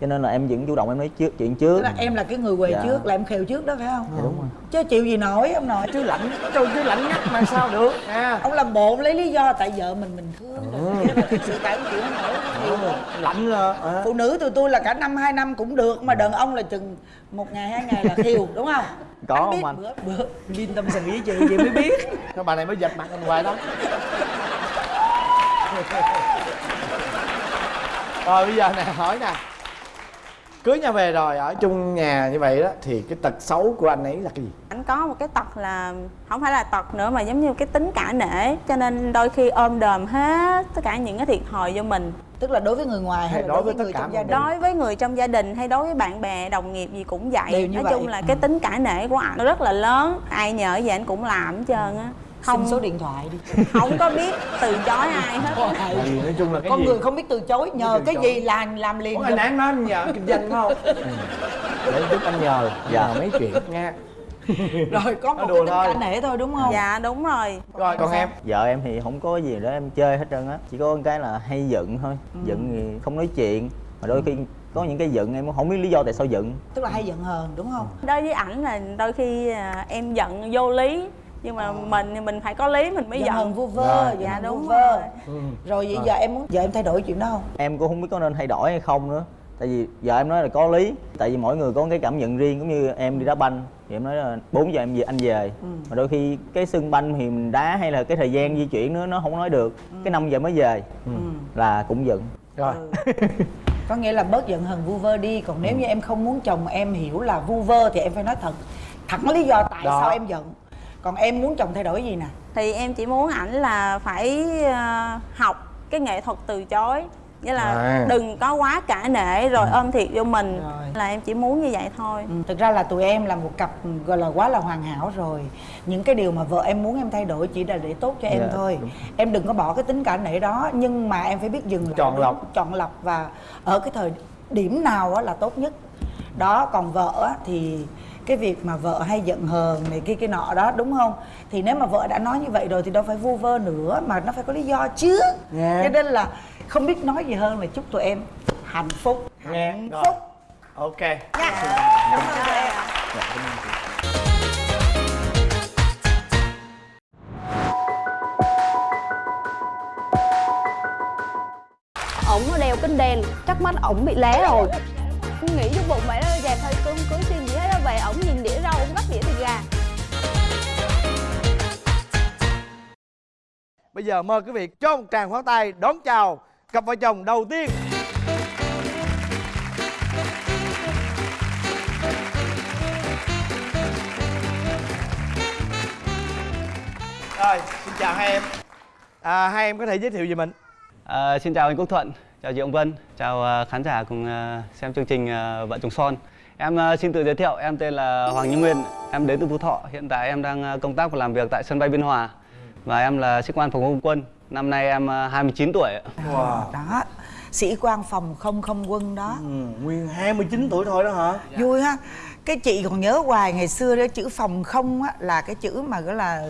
Cho nên là em vẫn chủ động em nói trước chuyện trước. Tức là em là cái người quầy Dạ. trước là em khều trước đó phải không? Dạ, đúng rồi. chứ chịu gì nổi ông nội. Chứ lạnh trời chứ lạnh ngắt mà sao được à ông làm bộ lấy lý do tại vợ mình mình thương. Rồi nhưng mà thực sự tại ông chịu không nổi. Rồi. lạnh là à. phụ nữ tụi tôi là cả năm hai năm cũng được mà đàn ông là chừng một ngày hai ngày là khiêu đúng không? Có anh không biết anh? bữa bữa. Vin tâm sự với chị chị mới biết. [laughs] Cái bà này mới giật mặt anh hoài đó [laughs] Rồi bây giờ nè hỏi nè Cưới nhau về rồi ở chung nhà như vậy đó Thì cái tật xấu của anh ấy là cái gì? anh có một cái tật là không phải là tật nữa mà giống như cái tính cả nể cho nên đôi khi ôm đờm hết tất cả những cái thiệt thòi vô mình tức là đối với người ngoài hay, Hay đối đối với với tất người cả trong gia đình đối với người trong gia đình hay đối với bạn bè đồng nghiệp gì cũng vậy Đều như nói vậy. chung là Ừ. cái tính cả nể của ảnh rất là lớn ai nhờ gì anh cũng làm hết trơn á không. Không số điện thoại đi. [laughs] Không có biết từ chối ai hết. Á. Tại vì nói chung là cái con gì? người không biết từ chối nhờ từ cái chối. gì làm làm liền Ủa, anh án nói anh nhờ kinh doanh không? [laughs] Để giúp anh nhờ Dạ. nhờ mấy chuyện? Nha rồi có một Nói cái đùa tính nể thôi đúng không? Dạ đúng rồi. Rồi còn em? Vợ em thì không có gì để em chơi hết trơn á. Chỉ có cái là hay giận thôi. Giận thì không nói chuyện. Mà đôi khi có những cái giận em cũng không biết lý do tại sao giận. Tức là hay giận hờn đúng không? Đối với ảnh là đôi khi à, em giận vô lý nhưng mà mình thì mình phải có lý mình mới giận giận, hờn vu vơ. Rồi. giận Dạ, hờn vu đúng vơ. Rồi. rồi vậy giờ em muốn giờ em thay đổi chuyện đó không? Em cũng không biết có nên thay đổi hay không nữa. Tại vì vợ em nói là có lý. Tại vì mỗi người có cái cảm nhận riêng cũng như em đi đá banh. Thì em nói là 4 giờ em về anh về. Mà đôi khi cái sân banh thì mình đá hay là cái thời gian di chuyển nữa nó không nói được. Cái 5 giờ mới về là cũng giận. Rồi. [laughs] Có nghĩa là bớt giận hờn vu vơ đi. Còn nếu như em không muốn chồng em hiểu là vu vơ thì em phải nói thật. Thẳng lý do tại Đó. sao em giận còn em muốn chồng thay đổi gì nè thì em chỉ muốn ảnh là phải à, học cái nghệ thuật từ chối nghĩa là À. đừng có quá cả nể rồi ôm thiệt vô mình Rồi. là em chỉ muốn như vậy thôi Ừ, thực ra là tụi em là một cặp gọi là quá là hoàn hảo rồi những cái điều mà vợ em muốn em thay đổi chỉ là để tốt cho em Dạ, thôi đúng. em đừng có bỏ cái tính cả nể đó nhưng mà em phải biết dừng lại Chọn lọc. chọn lọc và ở cái thời điểm nào á là tốt nhất đó còn vợ á thì cái việc mà vợ hay giận hờn này kia cái nọ đó đúng không? Thì nếu mà vợ đã nói như vậy rồi thì đâu phải vu vơ nữa mà nó phải có lý do chứ. Dạ. cho nên là không biết nói gì hơn là chúc tụi em hạnh phúc. Nghe hạnh rồi. phúc. Ok. Nha. Cảm ơn. Tụi em. Ổng nó đeo kính đen chắc mắt ổng bị lé rồi. Nghĩ cho bụng vậy đó dẹp thôi cưới cưới xin ổng nhìn đĩa rau ổng bắt đĩa thịt gà. Bây giờ mời quý vị cho một tràng pháo tay đón chào cặp vợ chồng đầu tiên. Rồi xin chào hai em. À, hai em có thể giới thiệu về mình. À, xin chào anh Quốc Thuận, chào chị Ông Vân, chào à, khán giả cùng à, xem chương trình à, Vợ chồng son. Em à, xin tự giới thiệu, em tên là Hoàng Như Nguyên, em đến từ Phú Thọ. Hiện tại em đang à, công tác và làm việc tại sân bay Biên Hòa. Và em là sĩ quan phòng không quân. Năm nay em à, 29 tuổi. ạ. wow. đó sĩ quan phòng không không quân đó ừ, nguyên 29 tuổi thôi đó hả vui ha cái chị còn nhớ hoài ngày xưa đó chữ phòng không á là cái chữ mà gọi là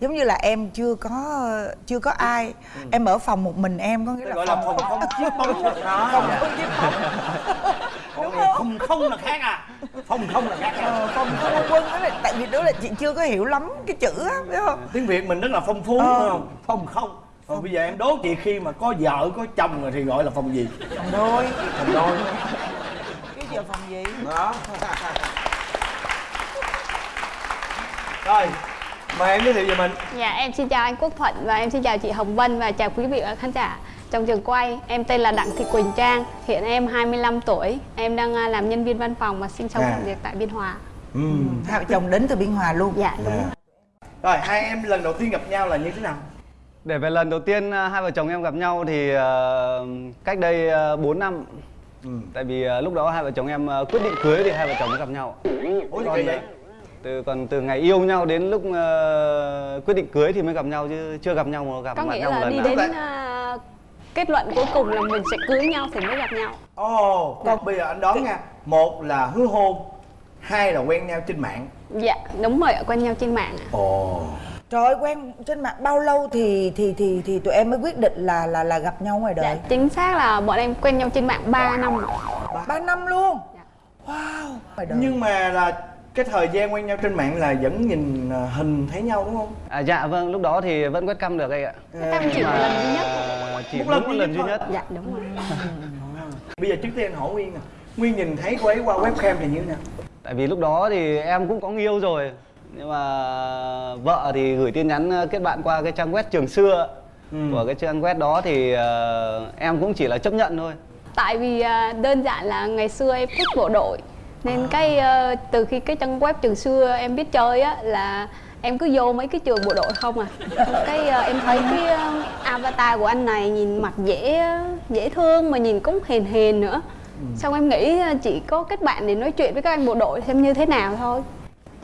giống như là em chưa có chưa có ai em ở phòng một mình em có nghĩa là gọi là phòng không chiếc bóng đó phòng không chiếc bóng Này không là khác à? Phòng không là khác à? Ờ, phòng không quân đó là tại vì đó là chị chưa có hiểu lắm cái chữ á biết không? Tiếng việt mình rất là phong phú Ờ. đúng không? Phòng không. Còn bây giờ em đố chị khi mà có vợ có chồng rồi thì gọi là phòng gì? Phòng đôi. Phòng đôi. Cái giờ phòng gì? Đó. Rồi mời em giới thiệu về mình. Dạ em xin chào anh Quốc Thuận và em xin chào chị Hồng Vân và chào quý vị khán giả trong trường quay Em tên là Đặng Thị Quỳnh Trang, hiện em 25 tuổi Em đang à, làm nhân viên văn phòng và sinh sống À. làm việc tại Biên Hòa ừ. hai vợ chồng đến từ biên hòa luôn Dạ đúng Dạ. rồi hai em lần đầu tiên gặp nhau là như thế nào Để về lần đầu tiên à, hai vợ chồng em gặp nhau thì à, cách đây à, 4 năm. ừ. Tại vì à, lúc đó hai vợ chồng em à, quyết định cưới thì hai vợ chồng mới gặp nhau. ủa Còn, vậy à, từ còn từ ngày yêu nhau đến lúc à, quyết định cưới thì mới gặp nhau chứ chưa gặp nhau mà gặp Có mặt nghĩa nhau một là lần đi nào. đến à, kết luận cuối cùng là mình sẽ cưới nhau thì mới gặp nhau. Ồ còn bây giờ anh đoán nha. Một là hứa hôn hai là quen nhau trên mạng. Dạ đúng rồi quen nhau trên mạng ạ. Ồ. Trời ơi quen trên mạng bao lâu thì thì thì thì tụi em mới quyết định là là là gặp nhau ngoài đời? Dạ chính xác là bọn em quen nhau trên mạng 3 năm ạ. ba năm luôn? Dạ. wow. Ngoài đời nhưng mà là cái thời gian quen nhau trên mạng là vẫn nhìn à, hình thấy nhau đúng không? À, dạ vâng, lúc đó thì vẫn quét cam được anh ạ. Em chỉ một lần duy nhất À, chỉ Một lần một lần nhất duy nhất. Dạ đúng rồi. [laughs] Bây giờ trước tiên anh hỏi nguyên nè. Nguyên nhìn thấy cô ấy qua webcam thì như thế nào? Tại vì lúc đó thì em cũng có yêu rồi. Nhưng mà vợ thì gửi tin nhắn ờ, kết bạn qua cái trang web trường xưa. Ừ. Của cái trang web đó thì ờ, em cũng chỉ là chấp nhận thôi. Tại vì à, đơn giản là ngày xưa em thích bộ đội Nên cái ờ, từ khi cái trang web trường xưa em biết chơi á là em cứ vô mấy cái trường bộ đội không à. Cái ờ, em thấy cái ờ, avatar của anh này nhìn mặt dễ dễ thương mà nhìn cũng hiền hiền nữa. Xong em nghĩ ờ, chỉ có kết bạn để nói chuyện với các anh bộ đội xem như thế nào thôi.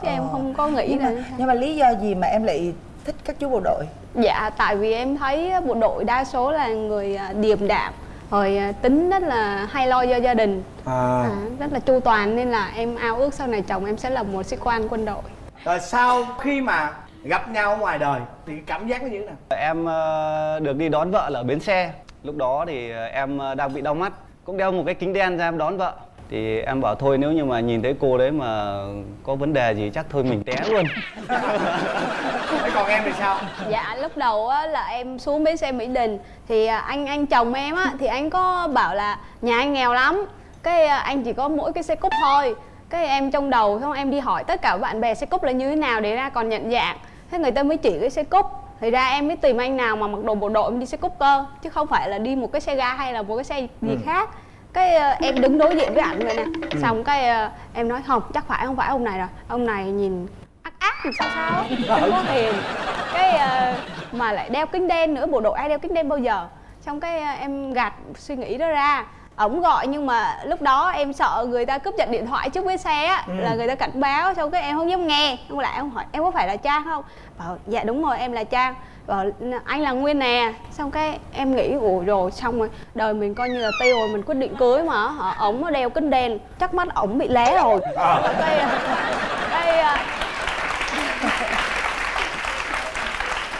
Chứ em không có nghĩ nhưng là mà, nhưng mà lý do gì mà em lại thích các chú bộ đội? Dạ tại vì em thấy bộ đội đa số là người ờ, điềm đạm rồi ờ, tính rất là hay lo cho gia đình. À. à, rất là chu toàn nên là em ao ước sau này chồng em sẽ là một sĩ quan quân đội. Rồi sau khi mà gặp nhau ở ngoài đời thì cảm giác nó như thế nào? Em ờ, được đi đón vợ ở bến xe. Lúc đó thì ờ, em đang bị đau mắt. Cũng đeo một cái kính đen ra em đón vợ Thì em bảo thôi nếu như mà nhìn thấy cô đấy mà có vấn đề gì chắc thôi mình té luôn. [laughs] Thế còn em thì sao? Dạ lúc đầu á, là em xuống bến xe Mỹ Đình. Thì à, anh anh chồng em á thì anh có bảo là nhà anh nghèo lắm. Cái à, anh chỉ có mỗi cái xe cúp thôi. Cái em trong đầu xong em đi hỏi tất cả bạn bè xe cúp là như thế nào để ra còn nhận dạng. Thế người ta mới chỉ cái xe cúp. Thì ra em mới tìm anh nào mà mặc đồ bộ đội em đi xe cúp cơ. Chứ không phải là đi một cái xe ga hay là một cái xe gì khác cái à, em đứng đối diện với ảnh rồi nè. Xong cái à, em nói không chắc phải không phải ông này rồi ông này nhìn ác ác thì sao sao? Á, không có hiền cái ờ, mà lại đeo kính đen nữa. Bộ đội ai đeo kính đen bao giờ? Xong cái ờ, em gạt suy nghĩ đó ra. Ổng gọi nhưng mà lúc đó em sợ người ta cướp giật điện thoại trước bến xe á là người ta cảnh báo. Xong cái em không dám nghe. Không lại em hỏi em có phải là trang không? Bảo dạ đúng rồi em là trang bảo anh là nguyên nè. Xong cái em nghĩ ủa rồi xong rồi đời mình coi như là tiêu rồi mình quyết định cưới mà hả? Ổng nó đeo kính đen chắc mắt ổng bị lé rồi. Xong cái cái ờ,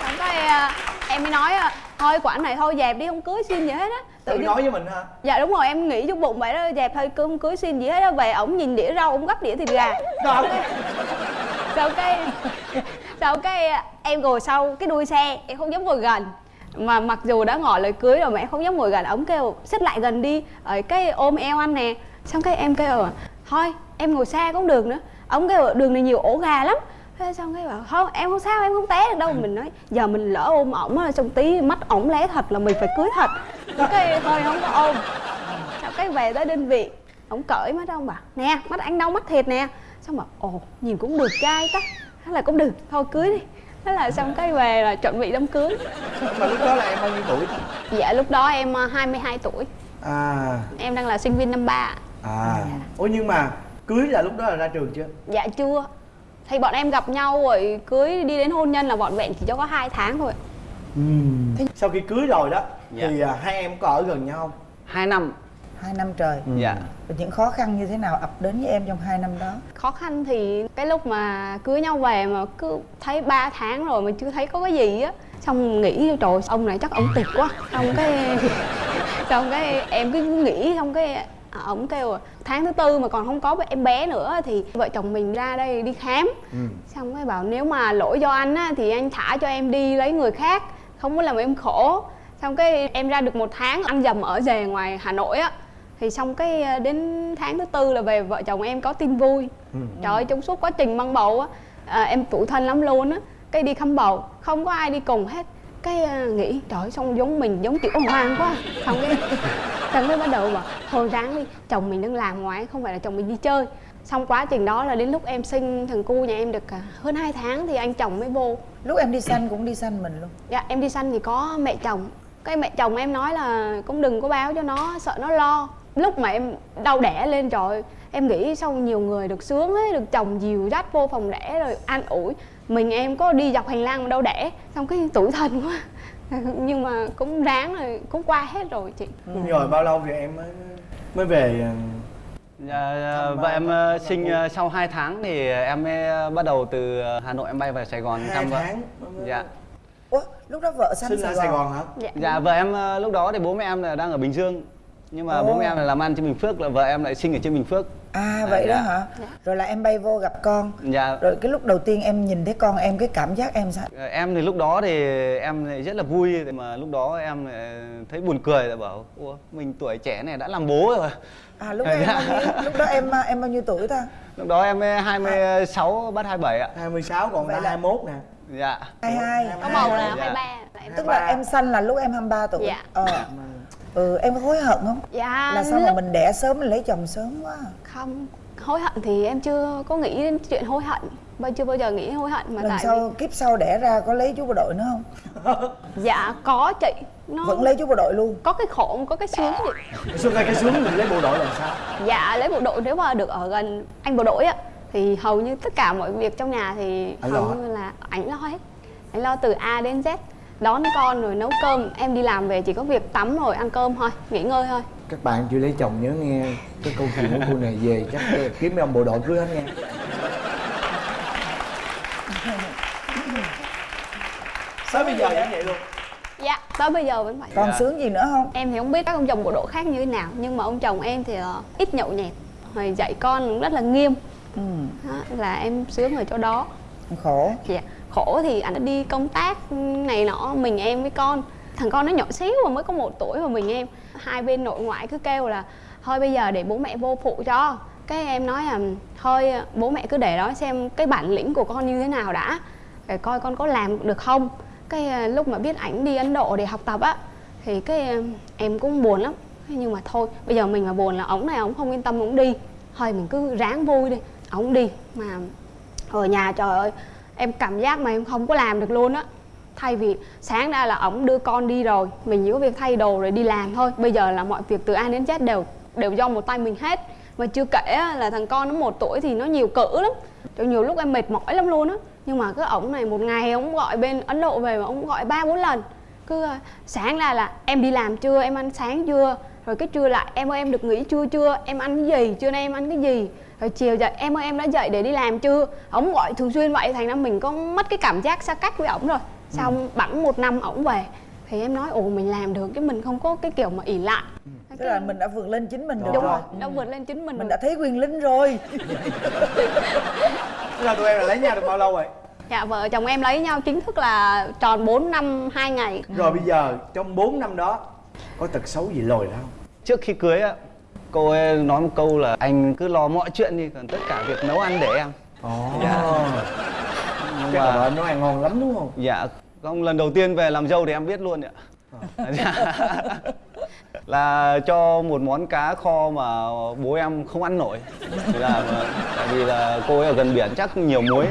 xong cái à, em mới nói à, thôi quả này thôi dẹp đi không cưới xin gì hết á. Tự nhiên- nói với mình ha dạ đúng rồi em nghĩ trong bụng vậy đó dẹp thôi cứ không cưới xin gì hết á về ổng nhìn đĩa rau ổng gấp đĩa thịt gà. Sau cái sau cái em ngồi sau cái đuôi xe, em không dám ngồi gần. Mà mặc dù đã ngỏ lời cưới rồi mà em không dám ngồi gần ống kêu, xích lại gần đi. Ở cái ôm eo anh nè. Xong cái em kêu, thôi, em ngồi xa cũng được nữa. Ống kêu, đường này nhiều ổ gà lắm. Thế xong cái bảo không em không sao, em không té được đâu. Mình nói, giờ mình lỡ ôm ổng á, xong tí mắt ổng lé thật là mình phải cưới thật. Cái thôi, không có ôm. Sau cái về tới đơn vị, ổng cởi mắt ông bảo, nè, mắt anh đau mắt thiệt nè. Xong mà ồ, nhìn cũng được trai ta thế là cũng được thôi cưới đi. Thế là xong cái về là chuẩn bị đám cưới. Mà lúc đó là em bao nhiêu tuổi? Dạ lúc đó em ờ, 22 tuổi. À. Em đang là sinh viên năm ba. À. Ủa nhưng mà cưới là lúc đó là ra trường chưa? Dạ chưa. Thì bọn em gặp nhau rồi cưới đi đến hôn nhân là bọn vẹn chỉ cho có hai tháng thôi. Sau khi cưới rồi đó Dạ. thì à, hai em có ở gần nhau không? Hai năm hai năm trời. Dạ. Và những khó khăn như thế nào ập đến với em trong hai năm đó? Khó khăn thì cái lúc mà cưới nhau về mà cứ thấy 3 tháng rồi mà chưa thấy có cái gì á. Xong nghĩ trời ông này chắc ông tuyệt quá. Xong cái [laughs] xong cái em cứ nghĩ xong cái ổng kêu à, tháng thứ tư mà còn không có em bé nữa thì vợ chồng mình ra đây đi khám. Xong cái bảo nếu mà lỗi do anh á thì anh thả cho em đi lấy người khác không có làm em khổ. Xong cái em ra được một tháng ăn dầm ở rề ngoài hà nội á thì xong cái à, đến tháng thứ tư là về vợ chồng em có tin vui. Trời ơi trong suốt quá trình mang bầu á à, em tủi thân lắm luôn á. Cái đi khăm bầu không có ai đi cùng hết. Cái à, nghĩ trời ơi, xong giống mình giống kiểu hoang quá. Xong cái xong cái bắt đầu bảo thôi ráng đi chồng mình đang làm ngoài không phải là chồng mình đi chơi. Xong quá trình đó là đến lúc em sinh thằng cu nhà em được à, hơn 2 tháng thì anh chồng mới vô. Lúc em đi sanh cũng đi sanh mình luôn. Dạ em đi sanh thì có mẹ chồng. Cái mẹ chồng em nói là cũng đừng có báo cho nó sợ nó lo lúc mà em đau đẻ lên trời ơi, em nghĩ sau nhiều người được sướng ấy được chồng dìu dắt vô phòng đẻ rồi an ủi. Mình em có đi dọc hành lang mà đâu đẻ xong cái tủi thân quá. [laughs] Nhưng mà cũng ráng rồi cũng qua hết rồi chị. Rồi bao lâu thì em mới mới về à, vợ em ờ, sinh ờ, sau 2 tháng thì em mới bắt đầu từ Hà Nội em bay về Sài Gòn hai thăm vợ. tháng Dạ. Ủa, lúc đó vợ sinh Sài ra Gòn, Sài Gòn. hả? Dạ, Dạ vợ em ờ, lúc đó thì bố mẹ em là đang ở Bình Dương. Nhưng mà Ồ. bố mẹ em là làm ăn trên Bình Phước là vợ em lại sinh ở trên Bình Phước. à vậy đó dạ. hả rồi là em bay vô gặp con Dạ. rồi cái lúc đầu tiên em nhìn thấy con em cái cảm giác em sao Ờ, Em thì lúc đó thì em lại rất là vui mà lúc đó em lại thấy buồn cười là bảo Ủa mình tuổi trẻ này đã làm bố rồi. à lúc đó em Dạ. bao nhiêu lúc đó em em bao nhiêu tuổi ta Lúc đó em 26 bắt 27 ạ. 26 còn là- 21 nè Dạ. hai hai có bầu là Dạ. 23 là em tức là em sanh là lúc em 23 tuổi Dạ. ờ ừ em có hối hận không? Dạ là sao mà lúc- mình đẻ sớm mình lấy chồng sớm quá. Không hối hận thì em chưa có nghĩ đến chuyện hối hận. Bao chưa bao giờ nghĩ hối hận mà lần tại sau kiếp sau đẻ ra có lấy chú bộ đội nữa không? Vì [laughs] dạ có chị. Nó vẫn lấy chú bộ đội luôn. Có cái khổ có cái sướng chị xương tay cái sướng mình lấy bộ đội làm sao? Dạ lấy bộ đội. Nếu mà được ở gần anh bộ đội á thì hầu như tất cả mọi việc trong nhà thì Anh hầu như là ảnh lo hết. Anh lo từ A đến Z đón con rồi nấu cơm. Em đi làm về chỉ có việc tắm rồi ăn cơm thôi nghỉ ngơi thôi. Các bạn chưa lấy chồng nhớ nghe cái câu chuyện của cô này về chắc kiếm mấy ông bộ đội cưới hết nghe. Tới bây giờ vẫn vậy luôn? Dạ tới bây giờ vẫn vậy. Còn sướng gì nữa không? Em thì không biết các ông chồng bộ đội khác như thế nào nhưng mà ông chồng em thì ờ, ít nhậu nhẹt rồi dạy con cũng rất là nghiêm. Ừ. đó, là em sướng ở chỗ đó. Khổ. Dạ khổ thì anh đi công tác này nọ, mình, em với con. Thằng con nó nhỏ xíu mà mới có một tuổi mà mình, em. Hai bên nội ngoại cứ kêu là, thôi bây giờ để bố mẹ vô phụ cho. Cái em nói là, thôi, bố mẹ cứ để đó xem cái bản lĩnh của con như thế nào đã, để coi con có làm được không. Cái à, lúc mà biết ảnh đi ấn độ để học tập á, thì cái à, em cũng buồn lắm. Nhưng mà thôi, bây giờ mình mà buồn là ổng này ổng không yên tâm, ổng đi. Thôi mình cứ ráng vui đi, ổng đi. Mà ở nhà trời ơi em cảm giác mà em không có làm được luôn á. Thay vì sáng ra là ổng đưa con đi rồi, mình chỉ có việc thay đồ rồi đi làm thôi. Bây giờ là mọi việc từ A đến Z đều đều do một tay mình hết. Mà chưa kể là thằng con nó một tuổi thì nó nhiều cữ lắm. Cho nhiều lúc em mệt mỏi lắm luôn á. Nhưng mà cứ ổng này một ngày ổng gọi bên ấn độ về mà ổng gọi ba bốn lần. Cứ ờ, sáng ra là em đi làm chưa? Em ăn sáng chưa? Rồi cái trưa lại em ơi, em được nghỉ chưa chưa? Em ăn cái gì? Trưa nay em ăn cái gì? Rồi chiều dậy em ơi em đã dậy để đi làm chưa? Ổng gọi thường xuyên vậy thành ra mình có mất cái cảm giác xa cách với ổng rồi. Xong bẵng một năm ổng về thì em nói ồ mình làm được chứ mình không có cái kiểu mà ỉ lại. Tức là mình đã vượt lên chính mình được đúng rồi. đã vượt lên chính mình mình rồi. đã thấy quyền linh rồi. Thế là tụi em là lấy nhau được bao lâu rồi? Dạ vợ chồng em lấy nhau chính thức là tròn 4 năm 2 ngày. Rồi bây giờ trong 4 năm đó có tật xấu gì lồi ra không? Trước khi cưới á cô ấy nói một câu là anh cứ lo mọi chuyện đi còn tất cả việc nấu ăn để em. Ồ. Dạ. Nhưng chắc mà nấu ăn ngon lắm đúng không? Dạ. Không lần đầu tiên về làm dâu thì em biết luôn ạ. Dạ. là cho một món cá kho mà bố em không ăn nổi. Thì là tại vì là cô ấy ở gần biển chắc nhiều muối.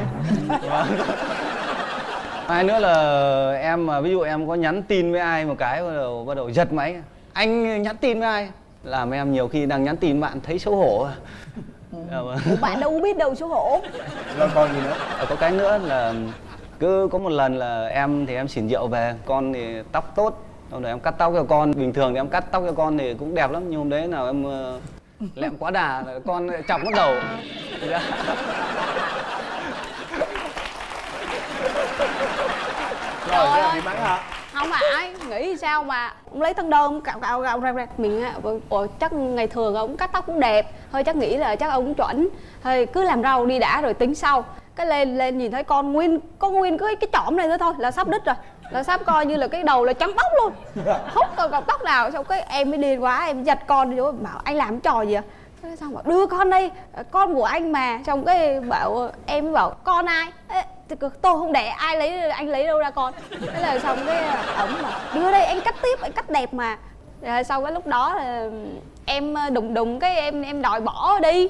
Hai nữa là em mà ví dụ em có nhắn tin với ai một cái bắt đầu bắt đầu giật máy. Anh nhắn tin với ai làm em nhiều khi đang nhắn tin bạn thấy xấu hổ à. Dạ vâng. bạn đâu biết đâu xấu hổ rồi còn gì nữa Ờ, có cái nữa là cứ có một lần là em thì em xỉn rượu về con thì tóc tốt xong rồi em cắt tóc cho con bình thường thì em cắt tóc cho con thì cũng đẹp lắm nhưng hôm đấy nào em ờ, lẹm quá đà là con chọc mất đầu Dạ. rồi ơi. bị mắng hả không phải nghĩ sao mà ông lấy thân đơn cạo cạo cạo ra ra. Mình á, ủa, chắc ngày thường ông cắt tóc cũng đẹp. Thôi chắc nghĩ là chắc ông cũng chuẩn. Thôi cứ làm rau đi đã rồi tính sau. Cái lên lên nhìn thấy con nguyên có nguyên cái cái chỏm này nữa thôi là sắp đứt rồi. Là sắp coi như là cái đầu là trắng tóc luôn. Không còn cọng tóc nào. Xong cái em mới điên quá em giật con đi bảo anh làm trò gì à? Xong bảo đưa con đây con của anh mà. Xong cái bảo em mới bảo con ai? Ê, tôi không đẻ ai lấy anh lấy đâu ra con. Thế là xong cái ổng bảo đưa đây anh cắt tiếp anh cắt đẹp mà. Rồi sau cái lúc đó là em đùng đùng cái em em đòi bỏ đi.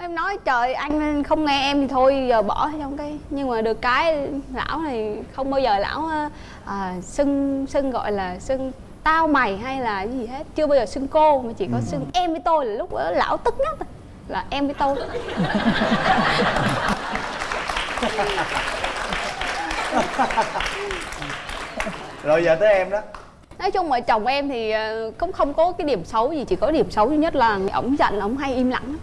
Em nói trời anh không nghe em thì thôi giờ bỏ xong cái. Nhưng mà được cái lão này không bao giờ lão à, xưng xưng gọi là xưng tao mày hay là gì hết. Chưa bao giờ xưng cô mà chỉ có xưng em với tôi là lúc đó lão tức nhất. Là em với tôi [laughs] [laughs] rồi giờ tới em đó. Nói chung mà chồng em thì ờ, cũng không có cái điểm xấu gì chỉ có điểm xấu duy nhất là ổng giận ổng hay im lặng. Lắm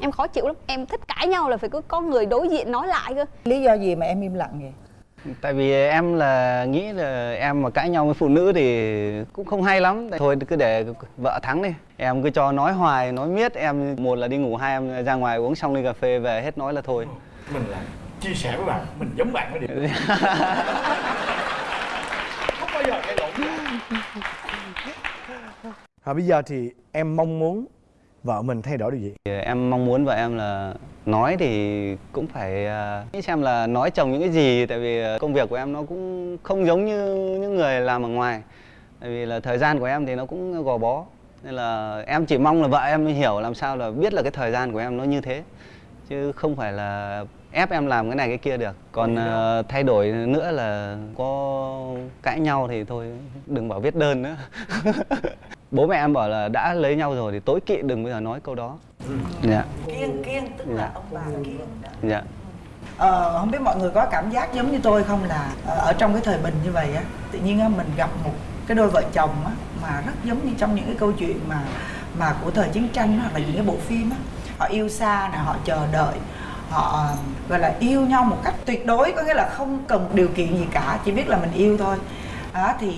em khó chịu lắm. Em thích cãi nhau là phải có có người đối diện nói lại cơ. Lý do gì mà em im lặng vậy? Tại vì em là nghĩ là em mà cãi nhau với phụ nữ thì cũng không hay lắm. Thôi cứ để vợ thắng đi. Em cứ cho nói hoài nói miết. Em một là đi ngủ hai em ra ngoài uống xong ly cà phê về hết nói là thôi. Mình là chia sẻ với bạn mình giống bạn cái điểm [laughs] không bao giờ gây lộn với bạn. và bây giờ thì em mong muốn vợ mình thay đổi điều gì? Thì em mong muốn vợ em là nói thì cũng phải à, nghĩ xem là nói chồng những cái gì tại vì à, công việc của em nó cũng không giống như những người làm ở ngoài. Tại vì là thời gian của em thì nó cũng gò bó. Nên là em chỉ mong là vợ em hiểu làm sao là biết là cái thời gian của em nó như thế. Chứ không phải là ép em làm cái này cái kia được. Còn ờ, thay đổi nữa là có cãi nhau thì thôi đừng bảo viết đơn nữa. [laughs] Bố mẹ em bảo là đã lấy nhau rồi thì tối kỵ đừng bao giờ nói câu đó. Dạ. Kiêng kiêng tức là Dạ. ông bà kiêng đó. dạ. Ờ, không biết mọi người có cảm giác giống như tôi không là ờ, ở trong cái thời bình như vậy á tự nhiên á mình gặp một cái đôi vợ chồng á mà rất giống như trong những cái câu chuyện mà mà của thời chiến tranh hoặc là những cái bộ phim á. Họ yêu xa nè họ chờ đợi họ gọi là yêu nhau một cách tuyệt đối có nghĩa là không cần điều kiện gì cả chỉ biết là mình yêu thôi. Đó thì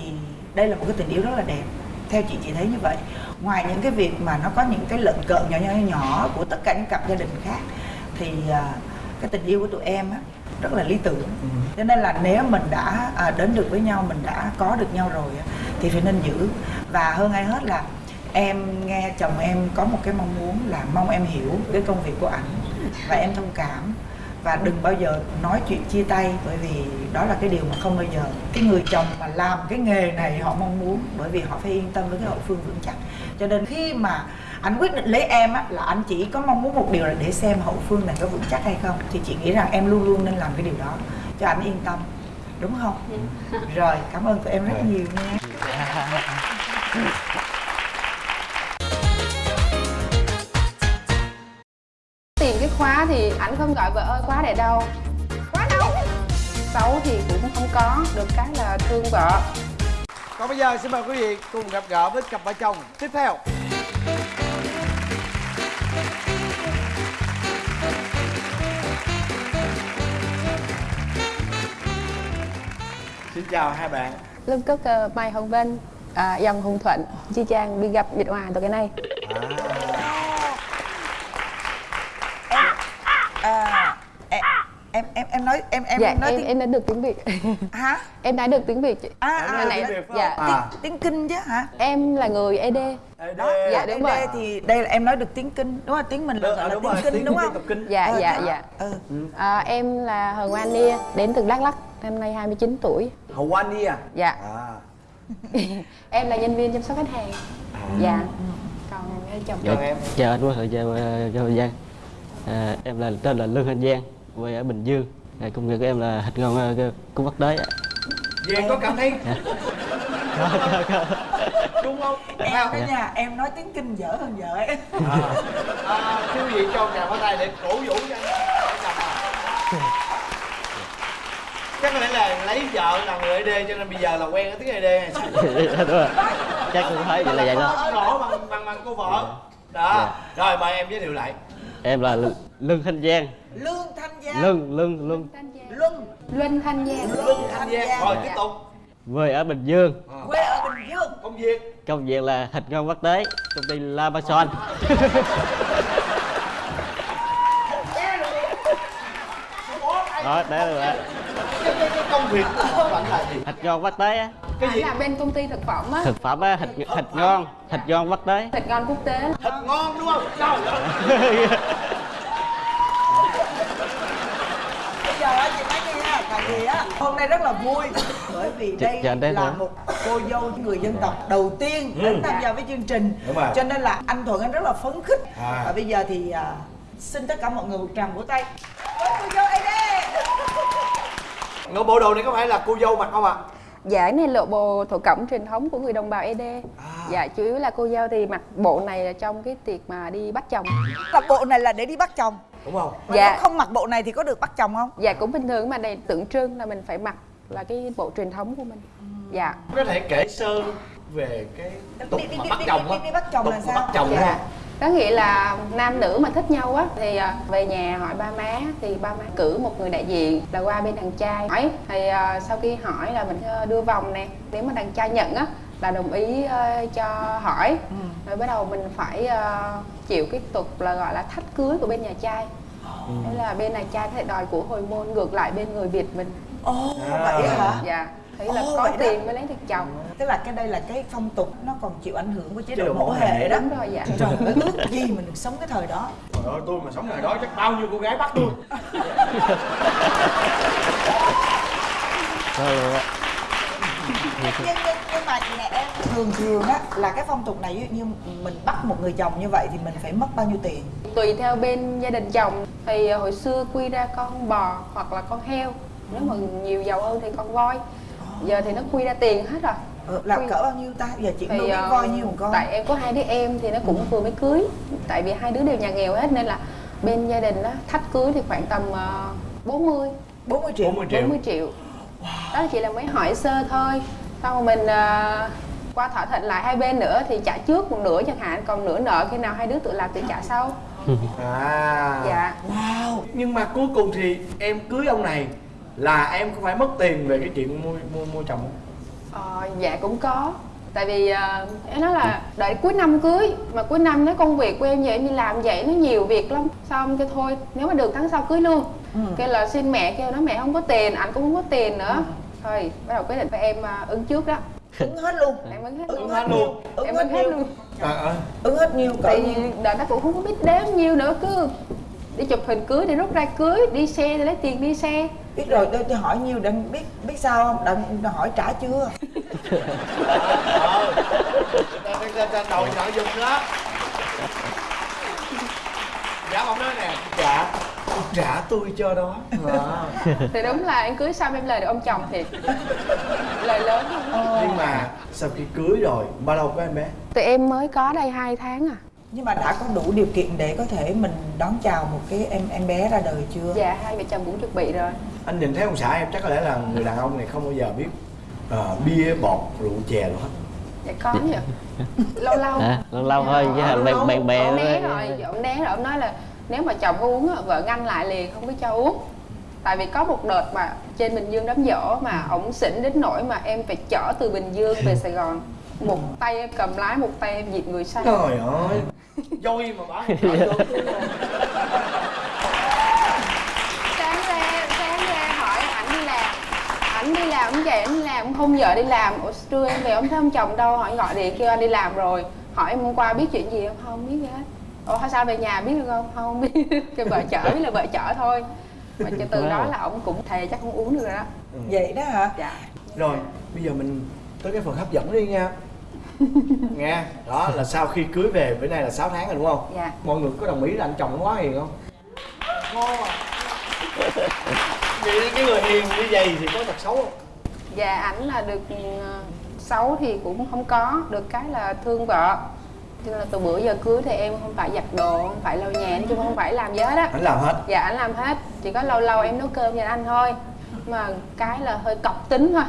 đây là một cái tình yêu rất là đẹp. Theo chị chị thấy như vậy. Ngoài những cái việc mà nó có những cái lợn cợn nhỏ nhỏ nhỏ của tất cả những cặp gia đình khác thì à, cái tình yêu của tụi em á rất là lý tưởng. Cho nên là nếu mình đã à, đến được với nhau mình đã có được nhau rồi á, thì phải nên giữ. Và hơn ai hết là em nghe chồng em có một cái mong muốn là mong em hiểu cái công việc của ảnh và em thông cảm. Và đừng bao giờ nói chuyện chia tay bởi vì đó là cái điều mà không bao giờ cái người chồng mà làm cái nghề này họ mong muốn bởi vì họ phải yên tâm với cái hậu phương vững chắc. Cho nên khi mà anh quyết định lấy em á là anh chỉ có mong muốn một điều là để xem hậu phương này có vững chắc hay không thì chị nghĩ rằng em luôn luôn nên làm cái điều đó cho anh yên tâm. Đúng không? Rồi cảm ơn tụi em rất nhiều nha khóa thì ảnh không gọi vợ ơi khóa để đâu. Khóa đâu? Xấu thì cũng không có được cái là thương vợ. Còn bây giờ xin mời quý vị cùng gặp gỡ với cặp vợ chồng tiếp theo. Xin chào hai bạn. Lâm Cúc uh, Mai Hồng Vân à, dòng Hùng Thuận Chi Trang đi gặp Việt Hòa từ cái này. À, em em em em nói em em dạ nói em tiếng em đã được tiếng Việt. Hả? Em đã được tiếng Việt chị. À, à, nãy tiếng Việt dạ? À. tiếng kinh chứ hả? Em là người ED đó Dạ, đúng đây rồi. thì đây là em nói được tiếng kinh. Đúng không tiếng mình là à, là đúng tiếng rồi, kinh tiếng- đúng tiếng không? kinh. dạ Ờ, dạ dạ. ừ. à, em là Hờ Ngoan Nia đến từ Đắk Lắk năm nay 29 tuổi. Anh đi à dạ. À. [laughs] Em là nhân viên chăm sóc khách hàng. Dạ. Còn chồng chào em. chào anh Quốc Hội chào à, em là tên là Lương Thanh Giang quê ở Bình Dương. À, công việc của em là thịt ngon uh, cung bắc đới ạ. Giang có cảm thấy đúng không? Em không? cái nhà em nói tiếng kinh dở hơn vợ ấy. À, à, thưa quý vị cho một tràng pháo tay để cổ vũ cho anh. À. chắc có lẽ là lấy vợ là người ED cho nên bây giờ là quen cái tiếng hay sao [laughs] đúng rồi. Chắc cũng phải vậy là vậy đó. Rõ bằng bằng bằng cô vợ. Đó. Rồi mời em giới thiệu lại em là Lương- Lương Thanh Giang. Lương thanh giang. Lương Lương Lương luân. Luân Thanh Giang. Luân thanh giang. Rồi tiếp tục. Quê ở Bình Dương. Quê ở bình dương. Công việc? Công việc là thịt ngon bắc đới công ty La Mason [laughs] đó đấy là cái, cái, cái công việc của bạn là gì thịt ngon bắc đới á. Cái gì? là bên công ty thực phẩm á. Thực phẩm á thịt thịt ngon thịt ngon bắc đới thịt ngon quốc tế. Thịt ngon đúng không? Trời ơi giờ á, chị nói nghe tại vì á hôm nay rất là vui bởi vì đây là hả? một cô dâu người dân tộc đầu tiên đến tham gia với chương trình. Cho nên là anh thuận anh rất là phấn khích. À. và bây giờ thì à, xin tất cả mọi người một tràng vỗ tay. Với cô dâu ấy đây Ngộ bộ đồ này có phải là cô dâu mặc không ạ? Dạ cái này là bộ thổ cẩm truyền thống của người đồng bào ED Dạ chủ yếu là cô dâu thì mặc bộ này là trong cái tiệc mà đi bắt chồng là bộ này là để đi bắt chồng Đúng không? mà Dạ. không mặc bộ này thì có được bắt chồng không Dạ cũng bình thường mà đây tượng trưng là mình phải mặc là cái bộ truyền thống của mình Dạ Có thể kể sơ về cái tục Đi- đi- mà bắt đi- chồng đi- á đi bắt chồng Tục là sao? bắt chồng Dạ. không? Có nghĩa là nam nữ mà thích nhau á thì à, về nhà hỏi ba má thì ba má cử một người đại diện là qua bên đàn trai. Hỏi thì à, sau khi hỏi là mình ờ, đưa vòng nè. Nếu mà đàn trai nhận á là đồng ý cho hỏi. Rồi bắt đầu mình phải chịu cái tục là gọi là thách cưới của bên nhà trai. Thế là bên này trai thể đòi của hồi môn ngược lại bên người Việt mình. Ồ À. vậy hả? Dạ Thấy là Ồ, có vậy đó. tiền mới lấy được chồng. Tức là cái đây là cái phong tục nó còn chịu ảnh hưởng của chế độ mẫu hệ đó. Đúng rồi dạ. Trời ơi ước gì mình được sống cái thời đó. Trời ơi tôi mà sống ngày đó chắc bao nhiêu cô gái bắt tôi nhân, nhưng mà chị nè em thường thường á là cái phong tục này ví dụ như mình bắt một người chồng như vậy thì mình phải mất bao nhiêu tiền? Tùy theo bên gia đình chồng. Thì ờ, hồi xưa quy ra con bò hoặc là con heo. Nếu mà nhiều giàu hơn thì con voi giờ thì nó quy ra tiền hết rồi. Ừ, là Quy- cỡ bao nhiêu ta? Giờ chị nuôi ờ, voi nhiêu một con. tại em có hai đứa em thì nó cũng vừa mới cưới. Tại vì hai đứa đều nhà nghèo hết nên là bên gia đình đó thách cưới thì khoảng tầm uh, 40 40 triệu. 40 triệu. 40 triệu. Đó chỉ là mấy hỏi sơ thôi. Xong rồi mình ờ, qua thỏa thuận lại hai bên nữa thì trả trước một nửa chẳng hạn còn nửa nợ khi nào hai đứa tự làm tự trả sau. À dạ. Wow. Nhưng mà cuối cùng thì em cưới ông này là em có phải mất tiền về cái chuyện mua mua mua chồng không? Ờ, dạ cũng có. Tại vì uh, em nói là đợi cuối năm cưới mà cuối năm nó công việc của em vậy em đi làm vậy nó nhiều việc lắm. Xong cái thôi nếu mà được tháng sau cưới luôn. Ừ. kêu là xin mẹ kêu nó mẹ không có tiền anh cũng không có tiền nữa. Thôi bắt đầu quyết định phải em ờ, ứng trước đó. Ứng hết luôn. Em ứng hết ứng luôn. hết luôn. Ứng em hết ứng hết luôn. À, à. ứng hết nhiêu cỡ tại vì đợt nó cũng không có biết đếm nhiêu nữa cứ đi chụp hình cưới đi rút ra cưới đi xe thì lấy tiền đi xe biết rồi tôi, tôi hỏi nhiêu đừng biết biết sao không? Đừng đừng hỏi trả chưa? [laughs] Ờ ta ta ta đầu nội dung đó. Dạ ông nói nè. Dạ trả tôi cho đó. À. [laughs] thì đúng là em cưới xong em lời được ông chồng thiệt. Lời lớn nhưng mà sau khi cưới rồi bao lâu có em bé? Tụi em mới có đây 2 tháng à nhưng mà đã có đủ điều kiện để có thể mình đón chào một cái em em bé ra đời chưa? Dạ hai vợ chồng cũng chuẩn bị rồi. Anh nhìn thấy ông xã em chắc có lẽ là người đàn ông này không bao giờ biết ờ, bia bọt rượu chè đâu hết. Dạ có nhỉ. Lâu lâu. À, lâu lâu thôi chứ bạn bạn bè ông né rồi ông né rồi. Ông nói là nếu mà chồng có uống vợ ngăn lại liền không có cho uống. Tại vì có một đợt mà trên bình dương đám giỗ mà ổng xỉn đến nỗi mà em phải chở từ bình dương về sài gòn một tay em cầm lái một tay em dịt người say trời ơi. [laughs] Dôi mà bảo không sáng ra sáng ra hỏi ảnh đi làm. Ảnh đi làm ông về ảnh đi làm ông không vợ đi làm. Ủa trưa em về ông thấy ông chồng đâu. Hỏi gọi điện kêu anh đi làm rồi. Hỏi em hôm qua biết chuyện gì không? Không biết gì hết. Ủa hay sao về nhà biết được không? Không biết. [laughs] Cái vợ chở biết là vợ chở thôi. Mà cho từ đó là ông cũng thề chắc không uống được rồi đó. Vậy đó hả? Dạ. Rồi bây giờ mình tới cái phần hấp dẫn đi nha nghe đó là sau khi cưới về bữa nay là 6 tháng rồi đúng không? Dạ. Mọi người có đồng ý là anh chồng nó quá hiền không? Ngon à. Vậy cái người hiền như vậy thì có tật xấu không? Dạ ảnh là được ừ, xấu thì cũng không có được cái là thương vợ. Cho nên là từ bữa giờ cưới thì em không phải giặt đồ không phải lau nhà nói chung không phải làm gì hết á. Anh làm hết? Dạ anh làm hết. Chỉ có lâu lâu em nấu cơm cho anh thôi. Mà cái là hơi cọc tính thôi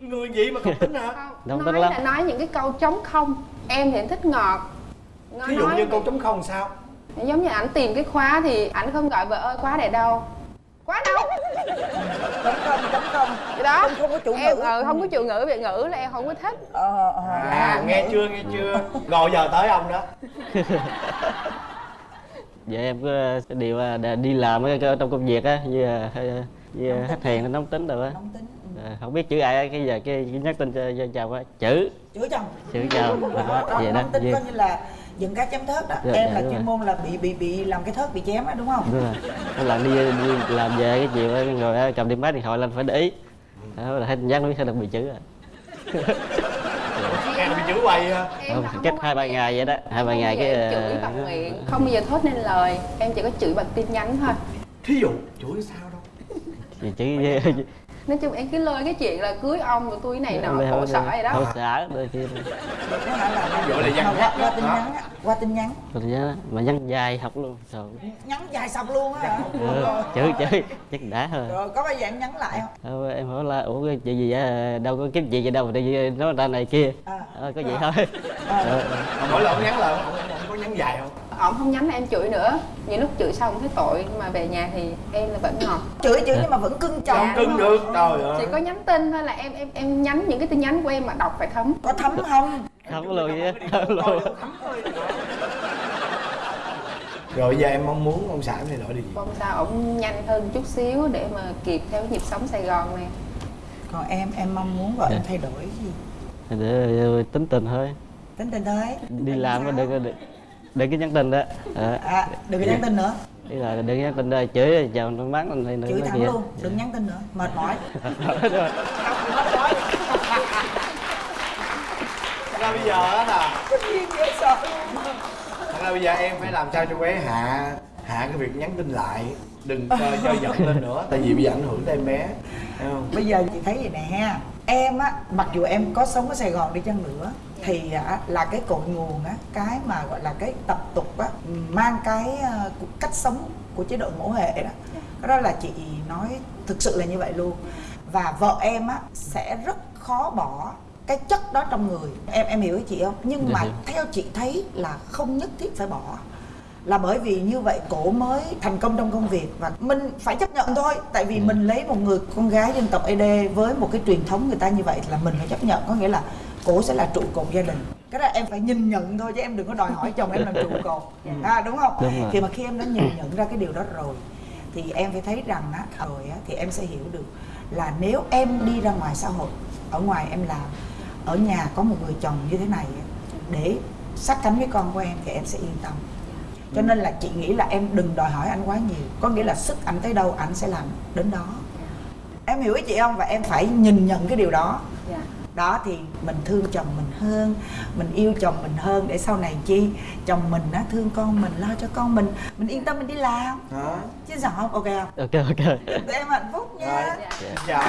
người gì mà cọc tính hả? Không nói tính lắm. là nói những cái câu trống không. Em thì em thích ngọt. Nó thí dụ nói như câu chấm không sao? Giống như ảnh tìm cái khóa thì ảnh không gọi vợ ơi khóa để đâu. Khóa đâu? Chấm không chấm không. Cái đó. Không không có chủ em ngữ. ờ, không có chủ ngữ biệt ngữ là em không có thích. Ờ ờ à Dạ. nghe chưa nghe chưa. Rồi giờ tới ông đó. [laughs] Dạ em có cái điều là đi làm ở cái- trong công việc á như là ờ, như khách hàng nó nóng tính rồi á. Nóng tính Ờ, không biết chữ ai cái giờ cái nhắn tin cho, cho chồng á. Chữ. Chửi chồng. Chữ chồng. Đó, đó, đó, vậy đó tính Vậy- coi như là dựng cái chém thớt đó. Dạ, em dạ, là đúng chuyên rồi. môn là bị bị bị làm cái thớt bị chém á đúng không? Đúng rồi. Làm đi, đi làm về cái chiều á, rồi á, cầm đi máy điện thoại lên phải để ý. Đó là thấy tin nhắn nó biết hay là bị chữ à nghe [laughs] bị chữ em không cách hai ba ngày vậy đó hai ba ngày cái em chửi ờ, bằng miệng. Không bao giờ thốt nên lời. Em chỉ có chửi bằng tin nhắn thôi. Thí dụ chửi sao đâu? Thì chữ nói chung em cứ lôi cái chuyện là cưới ông rồi tôi này nọ khổ sở vậy khổ đó sở đôi khi Nó hả là văn qua, qua tin nhắn. Qua tin nhắn rồi đó mà nhắn dài học luôn rồi nhắn dài sọc luôn á. Ừ, chữ chữ chắc đã thôi rồi có bao giờ em nhắn lại không? Ờ, em hỏi là ủa cái chuyện gì vậy? Đâu có kiếm gì đâu mà đi nói ra này kia. À. Ờ, có vậy thôi. Ờ, mà mỗi lần nhắn là ông, ông, ông có nhắn dài không ông không nhắn là em chửi nữa. Những lúc chửi xong thấy tội nhưng mà về nhà thì em là vẫn ngọt chửi chửi nhưng mà vẫn cưng chồng. Dạ. cưng được trời ơi. Chỉ có nhắn tin thôi là em em em nhắn những cái tin nhắn của em mà đọc phải thấm. Có thấm không? Không có lùi á không lùi rồi giờ em mong muốn ông xã em thay đổi điều gì? Mong sao ổng nhanh hơn chút xíu để mà kịp theo nhịp sống sài gòn này. Còn em em mong muốn vợ em Dạ. thay đổi gì? Để ờ, tính tình thôi. Tính tình thôi. Đi làm có đừng có nhắn tin đó. Ờ, à đừng có nhắn tin nữa. Ý là đừng nhắn tin đó chửi chào nó mắng lên này chửi nói thẳng kia. luôn đừng nhắn tin nữa mệt mỏi. [laughs] Thật ra bây giờ á là thật ra bây giờ em phải làm sao cho bé hạ hạ cái việc nhắn tin lại đừng cho, cho giận lên nữa tại vì bây giờ ảnh hưởng tới em bé thấy không? Bây giờ chị thấy vậy nè em á mặc dù em có sống ở sài gòn đi chăng nữa thì á, là cái cội nguồn á cái mà gọi là cái tập tục á mang cái ờ, cách sống của chế độ mẫu hệ đó. Cái đó là chị nói thực sự là như vậy luôn. Và vợ em á sẽ rất khó bỏ cái chất đó trong người. Em em hiểu ý chị không? Nhưng Dạ mà theo chị thấy là không nhất thiết phải bỏ. Là bởi vì như vậy cổ mới thành công trong công việc và mình phải chấp nhận thôi. Tại vì mình lấy một người con gái dân tộc ED với một cái truyền thống người ta như vậy là mình phải chấp nhận. Có nghĩa là cổ sẽ là trụ cột gia đình. Cái đó em phải nhìn nhận thôi chứ em đừng có đòi hỏi chồng em làm trụ [laughs] cột. À, đúng không? Đúng rồi. thì mà khi em đã nhìn nhận ra cái điều đó rồi thì em phải thấy rằng á rồi á thì em sẽ hiểu được là nếu em đi ra ngoài xã hội ở ngoài em làm ở nhà có một người chồng như thế này để sát cánh với con của em thì em sẽ yên tâm. Cho nên là chị nghĩ là em đừng đòi hỏi anh quá nhiều. Có nghĩa là sức anh tới đâu anh sẽ làm đến đó. Em hiểu ý chị không? Và em phải nhìn nhận cái điều đó. Dạ. Đó thì mình thương chồng mình hơn mình yêu chồng mình hơn. Để sau này chi? Chồng mình á thương con mình lo cho con mình. Mình yên tâm mình đi làm. Đó chứ sao không? Ok không? Ok ok. Để em hạnh phúc nha. Rồi. Xin chào